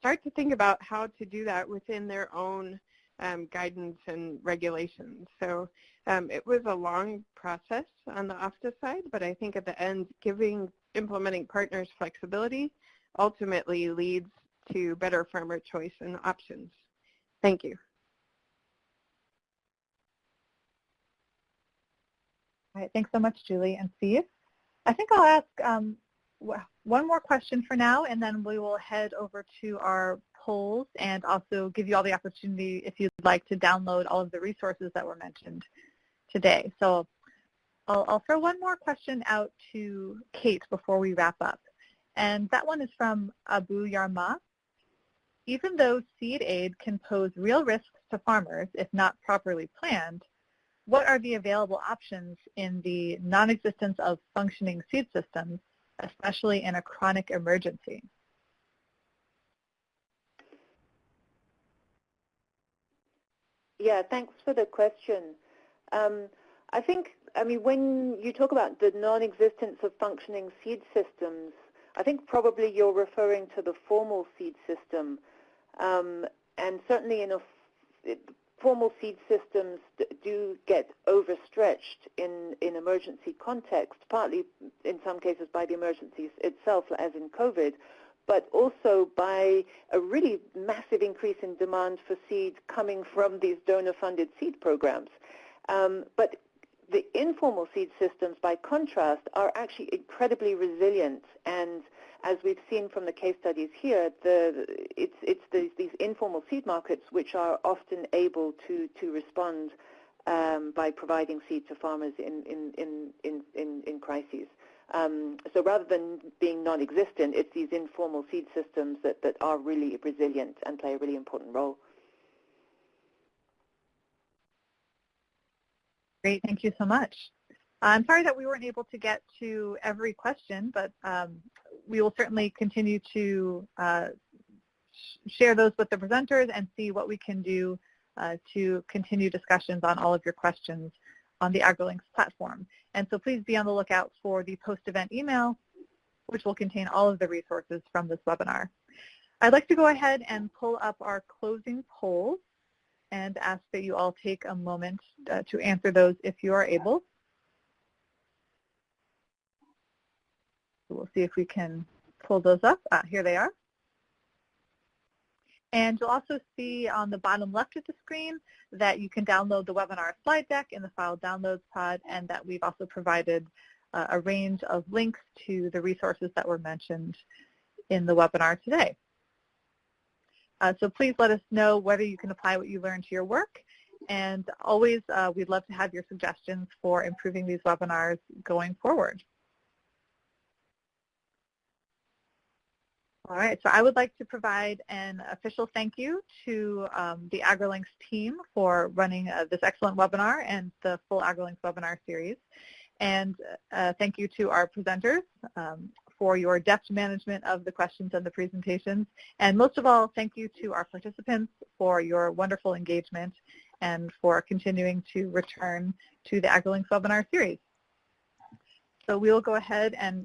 start to think about how to do that within their own um, guidance and regulations. So um, it was a long process on the OFDA side, but I think at the end, giving implementing partners flexibility ultimately leads to better farmer choice and options. Thank you. All right, thanks so much, Julie and Steve. I think I'll ask um, one more question for now, and then we will head over to our polls and also give you all the opportunity if you'd like to download all of the resources that were mentioned today. So I'll, I'll throw one more question out to Kate before we wrap up. And that one is from Abu Yarma. Even though seed aid can pose real risks to farmers if not properly planned, what are the available options in the non-existence of functioning seed systems, especially in a chronic emergency? Yeah, thanks for the question. Um, I think, I mean, when you talk about the non-existence of functioning seed systems, I think probably you're referring to the formal seed system. Um, and certainly in a, formal seed systems do get overstretched in, in emergency context, partly in some cases by the emergency itself, as in COVID, but also by a really massive increase in demand for seeds coming from these donor-funded seed programs. Um, but the informal seed systems, by contrast, are actually incredibly resilient. And as we've seen from the case studies here, the, it's, it's the, these informal seed markets which are often able to, to respond um, by providing seed to farmers in, in, in, in, in, crises. Um, so rather than being non-existent, it's these informal seed systems that, that are really resilient and play a really important role. Great, thank you so much. I'm sorry that we weren't able to get to every question, but um, we will certainly continue to uh, share those with the presenters and see what we can do uh, to continue discussions on all of your questions on the AgriLinks platform. And so please be on the lookout for the post-event email, which will contain all of the resources from this webinar. I'd like to go ahead and pull up our closing polls and ask that you all take a moment uh, to answer those if you are able. So we'll see if we can pull those up. Ah, here they are. And you'll also see on the bottom left of the screen that you can download the webinar slide deck in the file downloads pod and that we've also provided uh, a range of links to the resources that were mentioned in the webinar today. Uh, so please let us know whether you can apply what you learned to your work. And always, uh, we'd love to have your suggestions for improving these webinars going forward. All right, so I would like to provide an official thank you to um, the AgriLinks team for running uh, this excellent webinar and the full AgriLinks webinar series. And uh, thank you to our presenters, um, for your depth management of the questions and the presentations. And most of all, thank you to our participants for your wonderful engagement and for continuing to return to the AgriLinks webinar series. So we will go ahead and